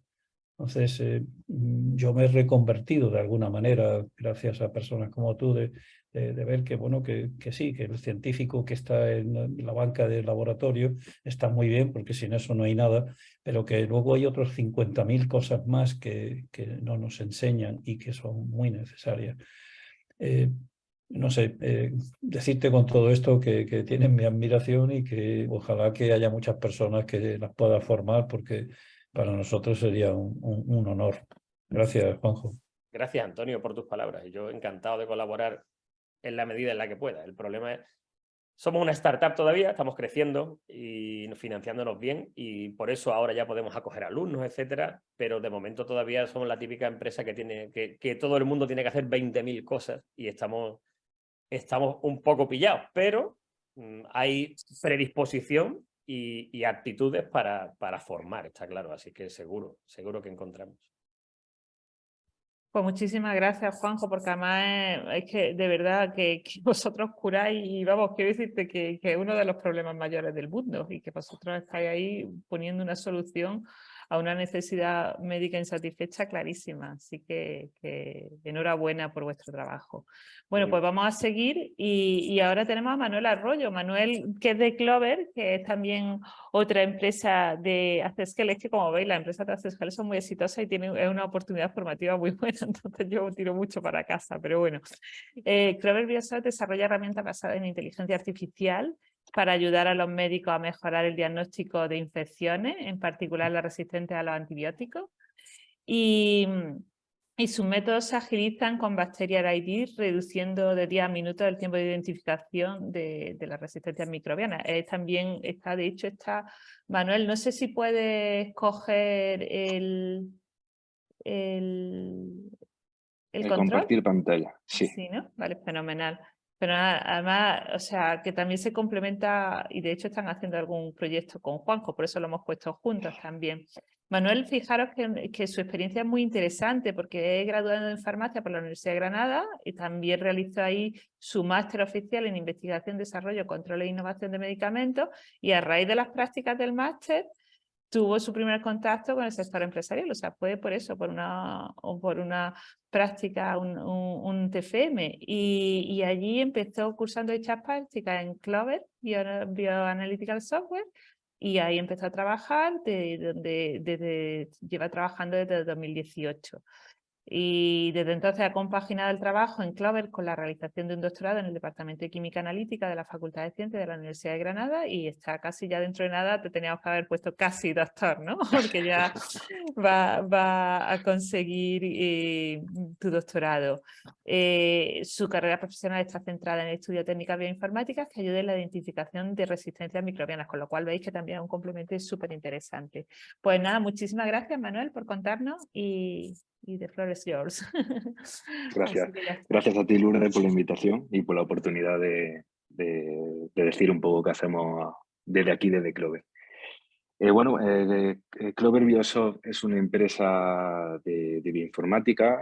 Entonces, eh, yo me he reconvertido de alguna manera, gracias a personas como tú, de, de, ver que, bueno, que, que, sí, que el científico que está en la banca del laboratorio está muy bien, porque sin eso no hay nada, pero que luego hay otros 50.000 cosas más que, que, no nos enseñan y que son muy necesarias. Eh, no sé, eh, decirte con todo esto que, que, tienen mi admiración y que ojalá que haya muchas personas que las pueda formar porque para nosotros sería un, un, honor. Gracias, Juanjo. Gracias, Antonio, por tus palabras. Yo encantado de colaborar en la medida en la que pueda. El problema es, somos una startup todavía, estamos creciendo y financiándonos bien y por eso ahora ya podemos acoger alumnos, etcétera, pero de momento todavía somos la típica empresa que, tiene, que, todo el mundo tiene que hacer 20.000 cosas y estamos estamos un poco pillados, pero mm, hay predisposición y, actitudes para, para, formar, está claro, así que seguro, seguro que encontramos. Pues muchísimas gracias, Juanjo, porque además es, que de verdad que, vosotros curáis y vamos, quiero decirte que, que es uno de los problemas mayores del mundo y que vosotros estáis ahí poniendo una solución a una necesidad médica insatisfecha clarísima. Así que, enhorabuena por vuestro trabajo. Bueno, pues vamos a seguir y, ahora tenemos a Manuel Arroyo. Manuel, que es de Clover, que es también otra empresa de Accescal. Es que como veis, las empresas de Accescal son muy exitosas y tienen una oportunidad formativa muy buena, entonces yo tiro mucho para casa, pero bueno. Eh, Clover Biosat desarrolla herramientas basadas en inteligencia artificial para ayudar a los médicos a mejorar el diagnóstico de infecciones, en particular las resistentes a los antibióticos. Y, sus métodos se agilizan con Bacterial ID, reduciendo de 10 a minutos el tiempo de identificación de, las resistencias microbianas. también está, de hecho, está, Manuel, no sé si puedes coger el, el, el, compartir pantalla, sí. Sí, ¿no? Vale, fenomenal. Pero además, o sea, que también se complementa y de hecho están haciendo algún proyecto con Juanjo, por eso lo hemos puesto juntos también. Manuel, fijaros que, que su experiencia es muy interesante porque es graduado en farmacia por la Universidad de Granada y también realizó ahí su máster oficial en investigación, desarrollo, control e innovación de medicamentos y a raíz de las prácticas del máster tuvo su primer contacto con el sector empresarial, o sea, fue por eso, por una, por una práctica, un, un, TFM, y, allí empezó cursando dichas prácticas en Clover, Bioanalytical Software, y ahí empezó a trabajar, desde, lleva trabajando desde 2018 y desde entonces ha compaginado el trabajo en Clover con la realización de un doctorado en el Departamento de Química Analítica de la Facultad de Ciencias de la Universidad de Granada y está casi ya dentro de nada, te teníamos que haber puesto casi doctor, ¿no? Porque ya va, va a conseguir eh, tu doctorado. Eh, su carrera profesional está centrada en el estudio de técnicas bioinformáticas que ayuden en la identificación de resistencias microbianas, con lo cual veis que también es un complemento súper interesante. Pues nada, muchísimas gracias Manuel por contarnos y y de Flores Yours. Gracias. Gracias a ti, Lourdes, por la invitación y por la oportunidad de, decir un poco qué hacemos desde aquí, desde Clover. Eh, bueno, eh, eh, Clover Biosoft es una empresa de, bioinformática,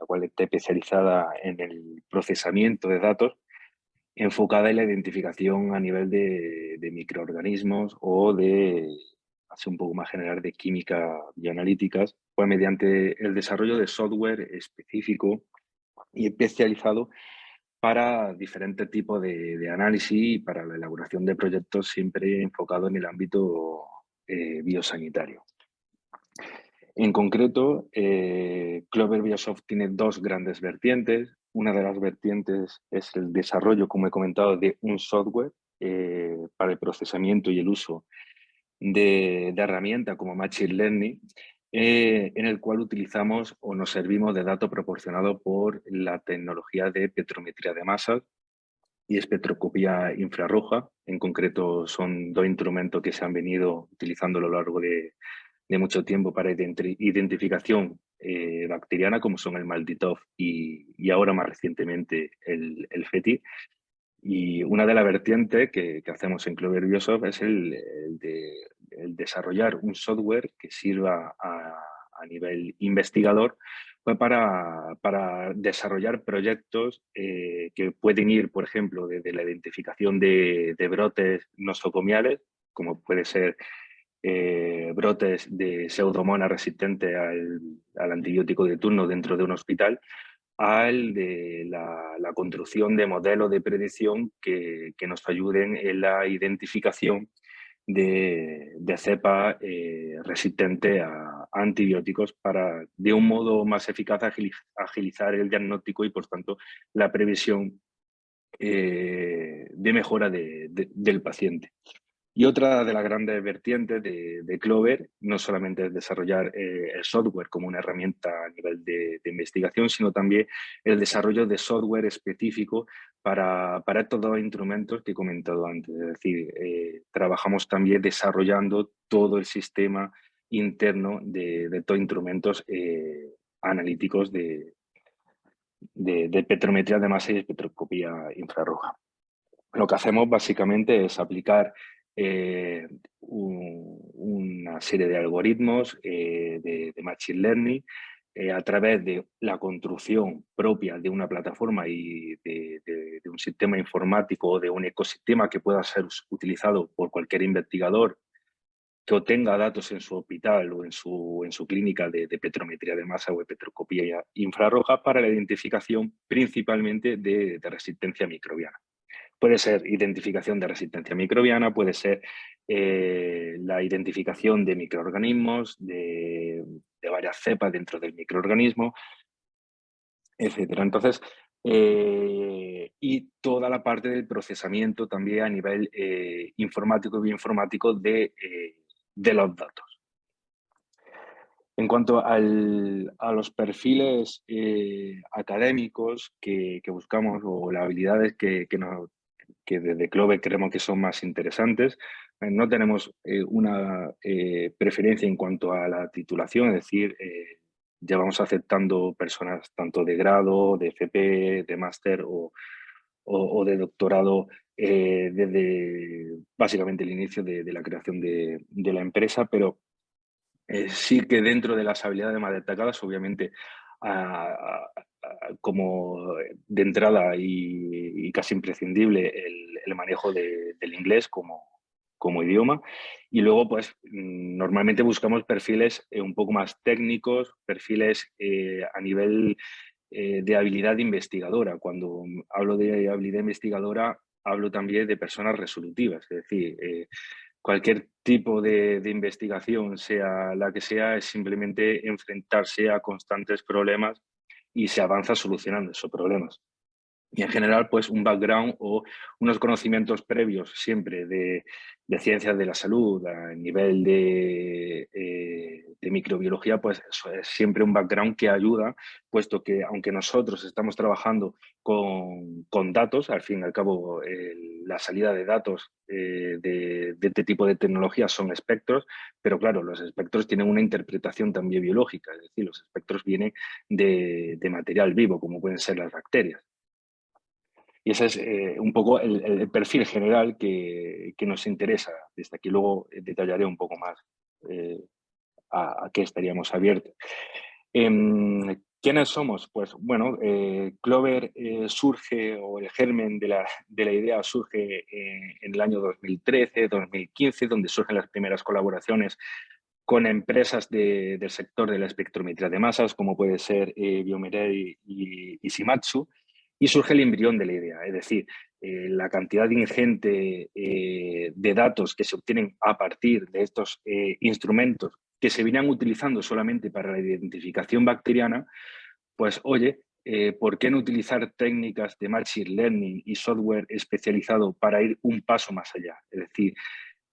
la cual está especializada en el procesamiento de datos, enfocada en la identificación a nivel de, de microorganismos o de un poco más general de química bioanalíticas, pues mediante el desarrollo de software específico y especializado para diferentes tipos de, análisis y para la elaboración de proyectos siempre enfocado en el ámbito biosanitario. En concreto, Clover Biosoft tiene dos grandes vertientes. Una de las vertientes es el desarrollo, como he comentado, de un software para el procesamiento y el uso de, de herramientas como Machine Learning eh, en el cual utilizamos o nos servimos de datos proporcionados por la tecnología de petrometría de masas y espectroscopía infrarroja. En concreto son dos instrumentos que se han venido utilizando a lo largo de, mucho tiempo para identificación eh, bacteriana, como son el Malditov y, ahora más recientemente el, el FETI. Y una de las vertientes que, hacemos en Clover Biosoft es el, de el desarrollar un software que sirva a, nivel investigador pues para, desarrollar proyectos eh, que pueden ir, por ejemplo, desde la identificación de, brotes nosocomiales, como puede ser eh, brotes de pseudomonas resistentes al, antibiótico de turno dentro de un hospital, al de la, construcción de modelos de predicción que, que, nos ayuden en la identificación de, cepa eh, resistente a, antibióticos para, de un modo más eficaz, agilizar el diagnóstico y, por tanto, la previsión eh, de mejora del paciente. Y otra de las grandes vertientes de, Clover no solamente es desarrollar eh, el software como una herramienta a nivel de, investigación, sino también el desarrollo de software específico para, para estos dos instrumentos que he comentado antes. Es decir, eh, trabajamos también desarrollando todo el sistema interno de, estos instrumentos eh, analíticos de, de, petrometría de masa y espectroscopía infrarroja. Lo que hacemos básicamente es aplicar eh, una serie de algoritmos eh, de, Machine Learning eh, a través de la construcción propia de una plataforma y de, un sistema informático o de un ecosistema que pueda ser utilizado por cualquier investigador que obtenga datos en su hospital o en su, en su clínica de, petrometría de masa o de petroscopía infrarroja para la identificación principalmente de resistencia microbiana. Puede ser identificación de resistencia microbiana, puede ser eh, la identificación de microorganismos, de, varias cepas dentro del microorganismo, etc. Entonces, eh, y toda la parte del procesamiento también a nivel eh, informático y bioinformático de, de los datos. En cuanto a los perfiles académicos que, buscamos o las habilidades que, que, nos, que desde Clove creemos que son más interesantes. Eh, no tenemos eh, una eh, preferencia en cuanto a la titulación, es decir, ya vamos aceptando personas tanto de grado, de FP, de máster o, de doctorado desde básicamente el inicio de, la creación de, la empresa, pero sí que dentro de las habilidades más destacadas, obviamente, como de entrada y, casi imprescindible el, manejo del inglés como, como idioma y luego pues mm, normalmente buscamos perfiles eh, un poco más técnicos, perfiles eh, a nivel eh, de habilidad investigadora. Cuando hablo de habilidad investigadora hablo también de personas resolutivas, es decir, cualquier tipo de, de, investigación, sea la que sea, es simplemente enfrentarse a constantes problemas y se avanza solucionando esos problemas. Y en general, pues un background o unos conocimientos previos siempre de, de ciencias de la salud a nivel de, eh, microbiología, pues es siempre un background que ayuda, puesto que aunque nosotros estamos trabajando con, con datos, al fin y al cabo la salida de datos eh, de, de, este tipo de tecnologías son espectros, pero claro, los espectros tienen una interpretación también biológica, es decir, los espectros vienen de, de material vivo, como pueden ser las bacterias. Y ese es eh, un poco el, perfil general que, que, nos interesa. Desde aquí luego eh, detallaré un poco más eh, a, qué estaríamos abiertos. Em, ¿Quiénes somos? Pues bueno, Clover surge, o el germen de la, de la idea surge en el año 2013, 2015, donde surgen las primeras colaboraciones con empresas de, del sector de la espectrometría de masas, como puede ser eh, y, y, y surge el embrión de la idea, es decir, la cantidad ingente de datos que se obtienen a partir de estos instrumentos que se venían utilizando solamente para la identificación bacteriana, pues oye, ¿por qué no utilizar técnicas de Machine Learning y software especializado para ir un paso más allá? Es decir,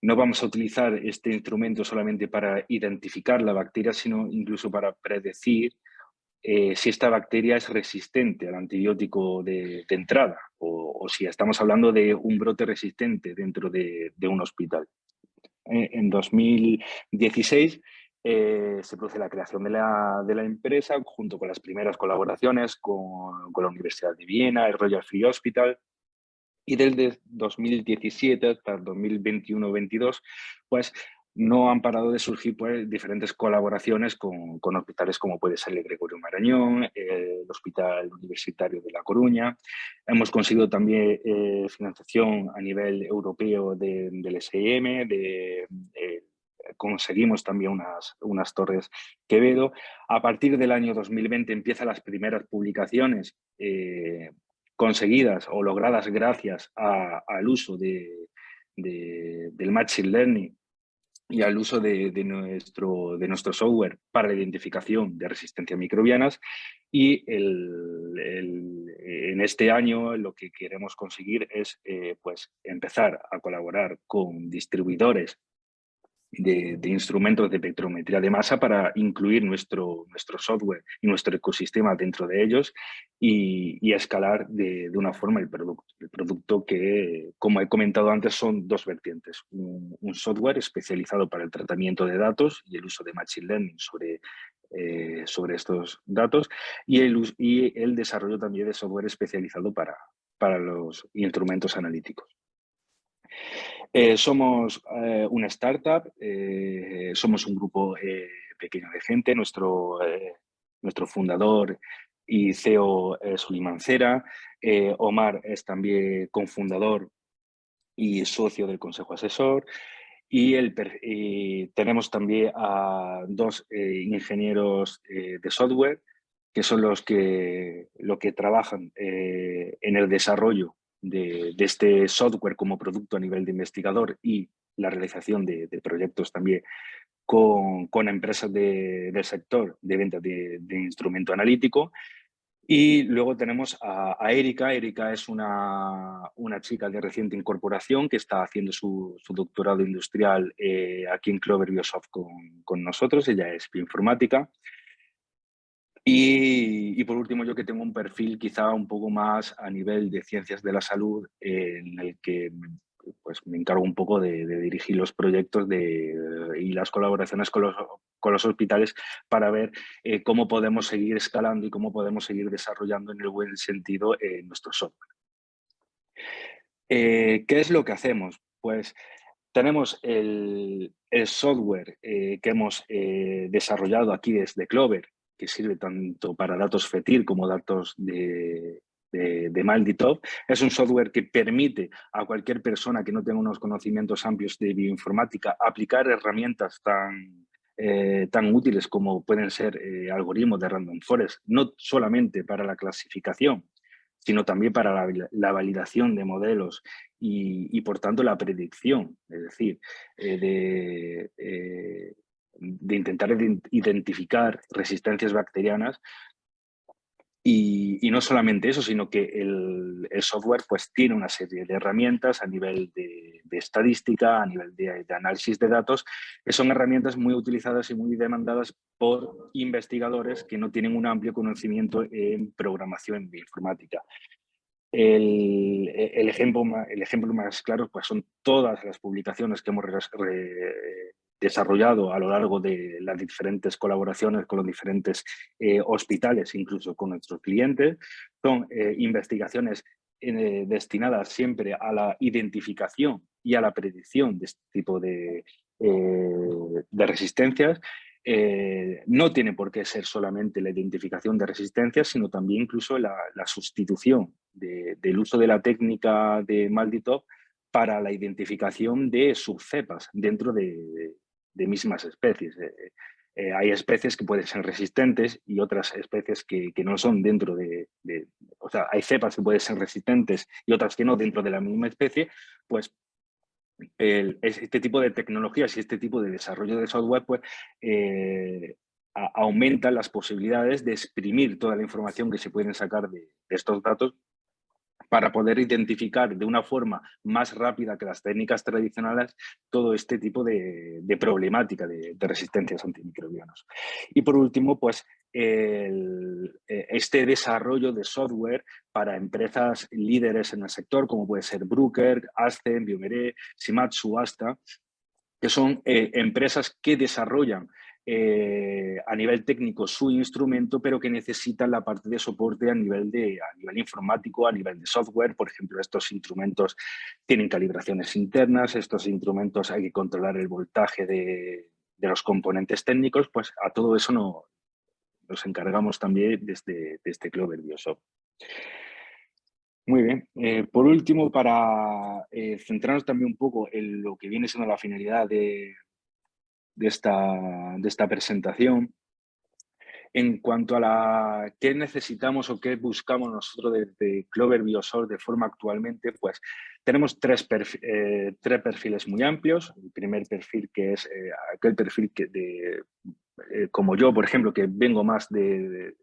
no vamos a utilizar este instrumento solamente para identificar la bacteria, sino incluso para predecir eh, si esta bacteria es resistente al antibiótico de, entrada o, si estamos hablando de un brote resistente dentro de, un hospital. Eh, en 2016 eh, se produce la creación de la, empresa junto con las primeras colaboraciones con, con la Universidad de Viena, el Royal Free Hospital, y desde 2017 hasta 2021-22, pues no han parado de surgir pues, diferentes colaboraciones con, con, hospitales como puede ser el Gregorio Marañón, el Hospital Universitario de La Coruña. Hemos conseguido también eh, financiación a nivel europeo del SIM, de, eh, conseguimos también unas, unas torres Quevedo. A partir del año 2020 empiezan las primeras publicaciones eh, conseguidas o logradas gracias al uso de, del Machine Learning y al uso de, nuestro, de nuestro software para la identificación de resistencias microbianas. Y en este año lo que queremos conseguir es eh, pues empezar a colaborar con distribuidores de, instrumentos de espectrometría de masa para incluir nuestro, nuestro software y nuestro ecosistema dentro de ellos y, escalar de, una forma el producto. El producto que, como he comentado antes, son dos vertientes. Un, software especializado para el tratamiento de datos y el uso de Machine Learning sobre, eh, sobre estos datos y el, y el desarrollo también de software especializado para, para los instrumentos analíticos. Eh, somos eh, una startup, eh, somos un grupo pequeño de gente, nuestro, nuestro fundador y CEO es Suliman Cera, Omar es también cofundador y socio del Consejo Asesor, y, el, tenemos también a dos ingenieros de software que son los que, lo que trabajan en el desarrollo de, este software como producto a nivel de investigador y la realización de, proyectos también con, con empresas del sector de venta de, instrumento analítico. Y luego tenemos a, Erika. Erika es una, una, chica de reciente incorporación que está haciendo su, doctorado industrial eh, aquí en Clover Biosoft con, con nosotros. Ella es bioinformática. Y, por último, yo que tengo un perfil quizá un poco más a nivel de ciencias de la salud, en el que pues, me encargo un poco de, dirigir los proyectos de, y las colaboraciones con los, con los hospitales para ver eh, cómo podemos seguir escalando y cómo podemos seguir desarrollando en el buen sentido eh, nuestro software. Eh, ¿Qué es lo que hacemos? Pues tenemos el, el software que hemos desarrollado aquí desde Clover, que sirve tanto para datos FETIR como datos de, de, Malditov. Es un software que permite a cualquier persona que no tenga unos conocimientos amplios de bioinformática aplicar herramientas tan, eh, tan útiles como pueden ser eh, algoritmos de random forest, no solamente para la clasificación, sino también para la, validación de modelos y, por tanto la predicción, es decir, eh, de, de intentar identificar resistencias bacterianas y, no solamente eso, sino que el, software pues, tiene una serie de herramientas a nivel de, estadística, a nivel de, análisis de datos, que son herramientas muy utilizadas y muy demandadas por investigadores que no tienen un amplio conocimiento en programación informática. El, el, ejemplo, el ejemplo más claro pues, son todas las publicaciones que hemos desarrollado a lo largo de las diferentes colaboraciones con los diferentes eh, hospitales, incluso con nuestros clientes. Son eh, investigaciones eh, destinadas siempre a la identificación y a la predicción de este tipo de, resistencias. no tiene por qué ser solamente la identificación de resistencias, sino también incluso la, sustitución del uso de la técnica de Malditov para la identificación de subcepas dentro de, de mismas especies. Eh, eh, hay especies que pueden ser resistentes y otras especies que, que no son dentro de, sea, hay cepas que pueden ser resistentes y otras que no dentro de la misma especie, pues este tipo de tecnologías y este tipo de desarrollo de software pues, eh, aumentan las posibilidades de exprimir toda la información que se pueden sacar de estos datos para poder identificar de una forma más rápida que las técnicas tradicionales todo este tipo de, problemática de, resistencias antimicrobianos. Y por último, pues eh, este desarrollo de software para empresas líderes en el sector, como puede ser Bruker, Ascen, Biomeré, Shimatsu, Asta, que son eh, empresas que desarrollan eh, a nivel técnico su instrumento, pero que necesitan la parte de soporte a nivel, de, a nivel informático, a nivel de software. Por ejemplo, estos instrumentos tienen calibraciones internas, estos instrumentos hay que controlar el voltaje de, los componentes técnicos, pues a todo eso no, nos encargamos también desde, desde Clover Biosoft. Muy bien. Eh, por último, para eh, centrarnos también un poco en lo que viene siendo la finalidad de, de esta, de esta presentación. En cuanto a la qué necesitamos o qué buscamos nosotros desde Clover Biosol de forma actualmente, pues tenemos tres, eh, tres perfiles muy amplios. El primer perfil que es eh, aquel perfil que de, eh, como yo, por ejemplo, que vengo más de, de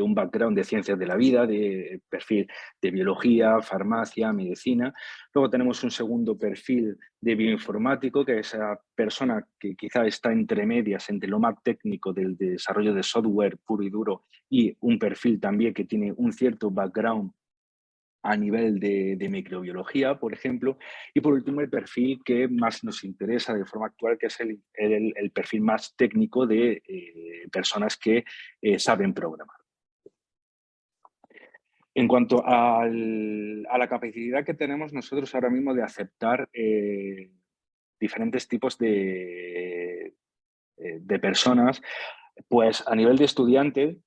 un background de ciencias de la vida, de perfil de biología, farmacia, medicina. Luego tenemos un segundo perfil de bioinformático, que es esa persona que quizá está entre medias entre lo más técnico del desarrollo de software puro y duro y un perfil también que tiene un cierto background a nivel de, microbiología, por ejemplo, y por último el perfil que más nos interesa de forma actual, que es el, el, perfil más técnico de eh, personas que eh, saben programar. En cuanto a la capacidad que tenemos nosotros ahora mismo de aceptar eh, diferentes tipos de, de personas, pues a nivel de estudiante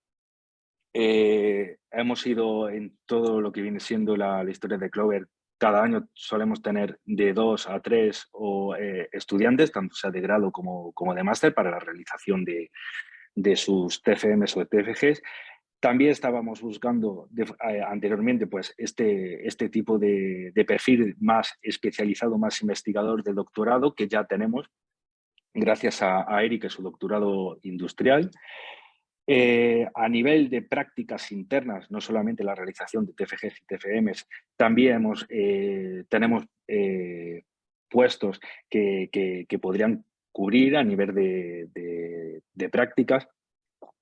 hemos ido en todo lo que viene siendo la, historia de Clover. Cada año solemos tener de dos a tres o, eh, estudiantes, tanto sea de grado como, como de máster, para la realización de, de, sus TFMs o TFGs. También estábamos buscando eh, anteriormente pues, este, este tipo de, de, perfil más especializado, más investigador de doctorado, que ya tenemos, gracias a, a Eric, su doctorado industrial. Eh, a nivel de prácticas internas, no solamente la realización de TFGs y TFMs, también hemos, eh, tenemos eh, puestos que, podrían cubrir a nivel de, prácticas.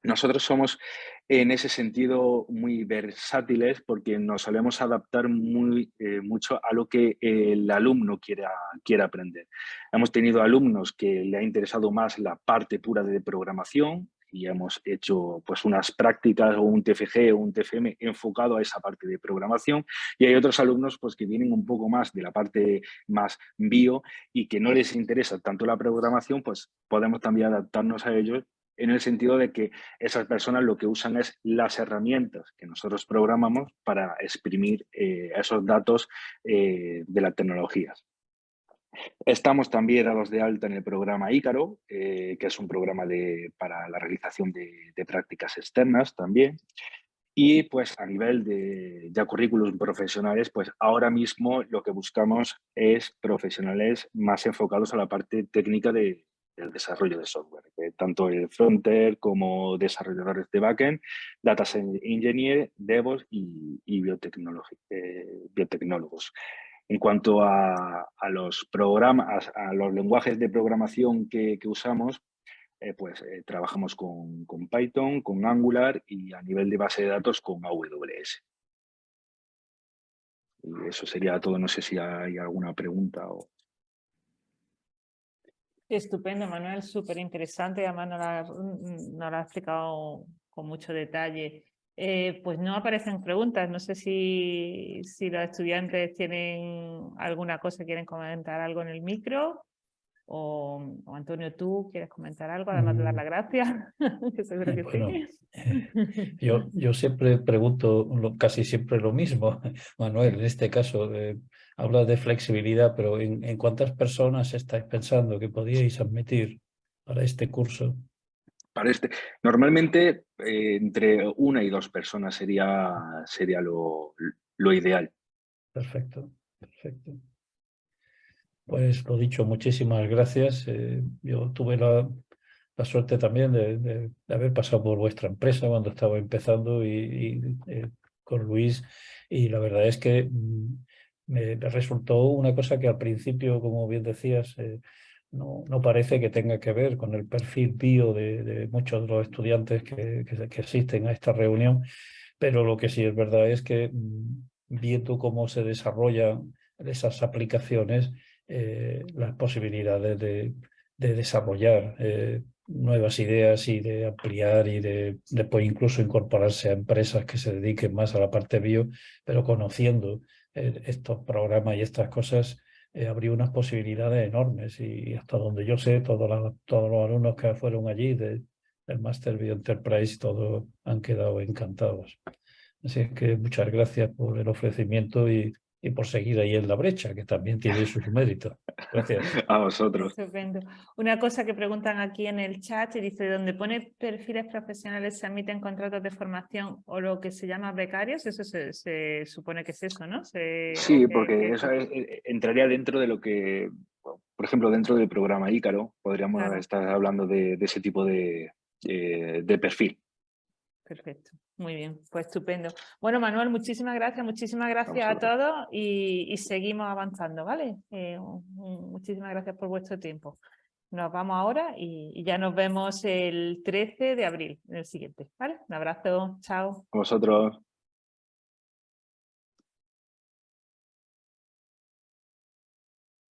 Nosotros somos en ese sentido muy versátiles porque nos solemos adaptar muy, mucho a lo que el alumno quiera, quiera aprender. Hemos tenido alumnos que le ha interesado más la parte pura de programación, y hemos hecho pues unas prácticas o un TFG o un TFM enfocado a esa parte de programación y hay otros alumnos pues que vienen un poco más de la parte más bio y que no les interesa tanto la programación pues podemos también adaptarnos a ellos en el sentido de que esas personas lo que usan es las herramientas que nosotros programamos para exprimir eh, esos datos eh, de las tecnologías. Estamos también dados de alta en el programa Ícaro, eh, que es un programa de, para la realización de, prácticas externas también. Y pues a nivel de currículos profesionales, pues ahora mismo lo que buscamos es profesionales más enfocados a la parte técnica de, del desarrollo de software, tanto el frontend como desarrolladores de backend, data engineer, DevOps y, y eh, biotecnólogos. En cuanto a, los programas, a, los lenguajes de programación que, usamos, eh, pues eh, trabajamos con, Python, con Angular y a nivel de base de datos con AWS. Y eso sería todo. No sé si hay alguna pregunta o... Estupendo, Manuel, súper interesante. Además, nos lo ha explicado con mucho detalle. Eh, pues no aparecen preguntas. No sé si, si los estudiantes tienen alguna cosa, quieren comentar algo en el micro. O, Antonio, tú quieres comentar algo, además de dar mm. las gracias. yo, yo siempre pregunto casi siempre lo mismo, Manuel, en este caso. habla de flexibilidad, pero ¿en, ¿en cuántas personas estáis pensando que podíais admitir para este curso? Este. Normalmente eh, entre una y dos personas sería, sería lo, lo ideal. Perfecto, perfecto. Pues lo dicho, muchísimas gracias. Eh, yo tuve la, la suerte también de, haber pasado por vuestra empresa cuando estaba empezando y, eh, con Luis y la verdad es que mm, me resultó una cosa que al principio, como bien decías, no, parece que tenga que ver con el perfil bio de, muchos de los estudiantes que, que, asisten a esta reunión, pero lo que sí es verdad es que mm, viendo cómo se desarrollan esas aplicaciones, eh, las posibilidades de, de desarrollar eh, nuevas ideas y de ampliar y de después incluso incorporarse a empresas que se dediquen más a la parte bio, pero conociendo eh, estos programas y estas cosas, eh, habría unas posibilidades enormes y hasta donde yo sé, todos los, todos los alumnos que fueron allí de, del Master Bio Enterprise, todos han quedado encantados. Así que muchas gracias por el ofrecimiento y y por seguir ahí en la brecha, que también tiene su mérito. Gracias. A vosotros. Estupendo. Una cosa que preguntan aquí en el chat y dice, ¿dónde pone perfiles profesionales se admiten contratos de formación o lo que se llama becarios? Eso se, se supone que es eso, ¿no? Se, sí, que, porque que... eso eh, entraría dentro de lo que, por ejemplo, dentro del programa Ícaro, podríamos claro. estar hablando de, de ese tipo de, de, de perfil. Perfecto. Muy bien, pues estupendo. Bueno, Manuel, muchísimas gracias, muchísimas gracias a todos y, y, seguimos avanzando, ¿vale? Eh, muchísimas gracias por vuestro tiempo. Nos vamos ahora y, y, ya nos vemos el 13 de abril, en el siguiente, ¿vale? Un abrazo, chao. A vosotros.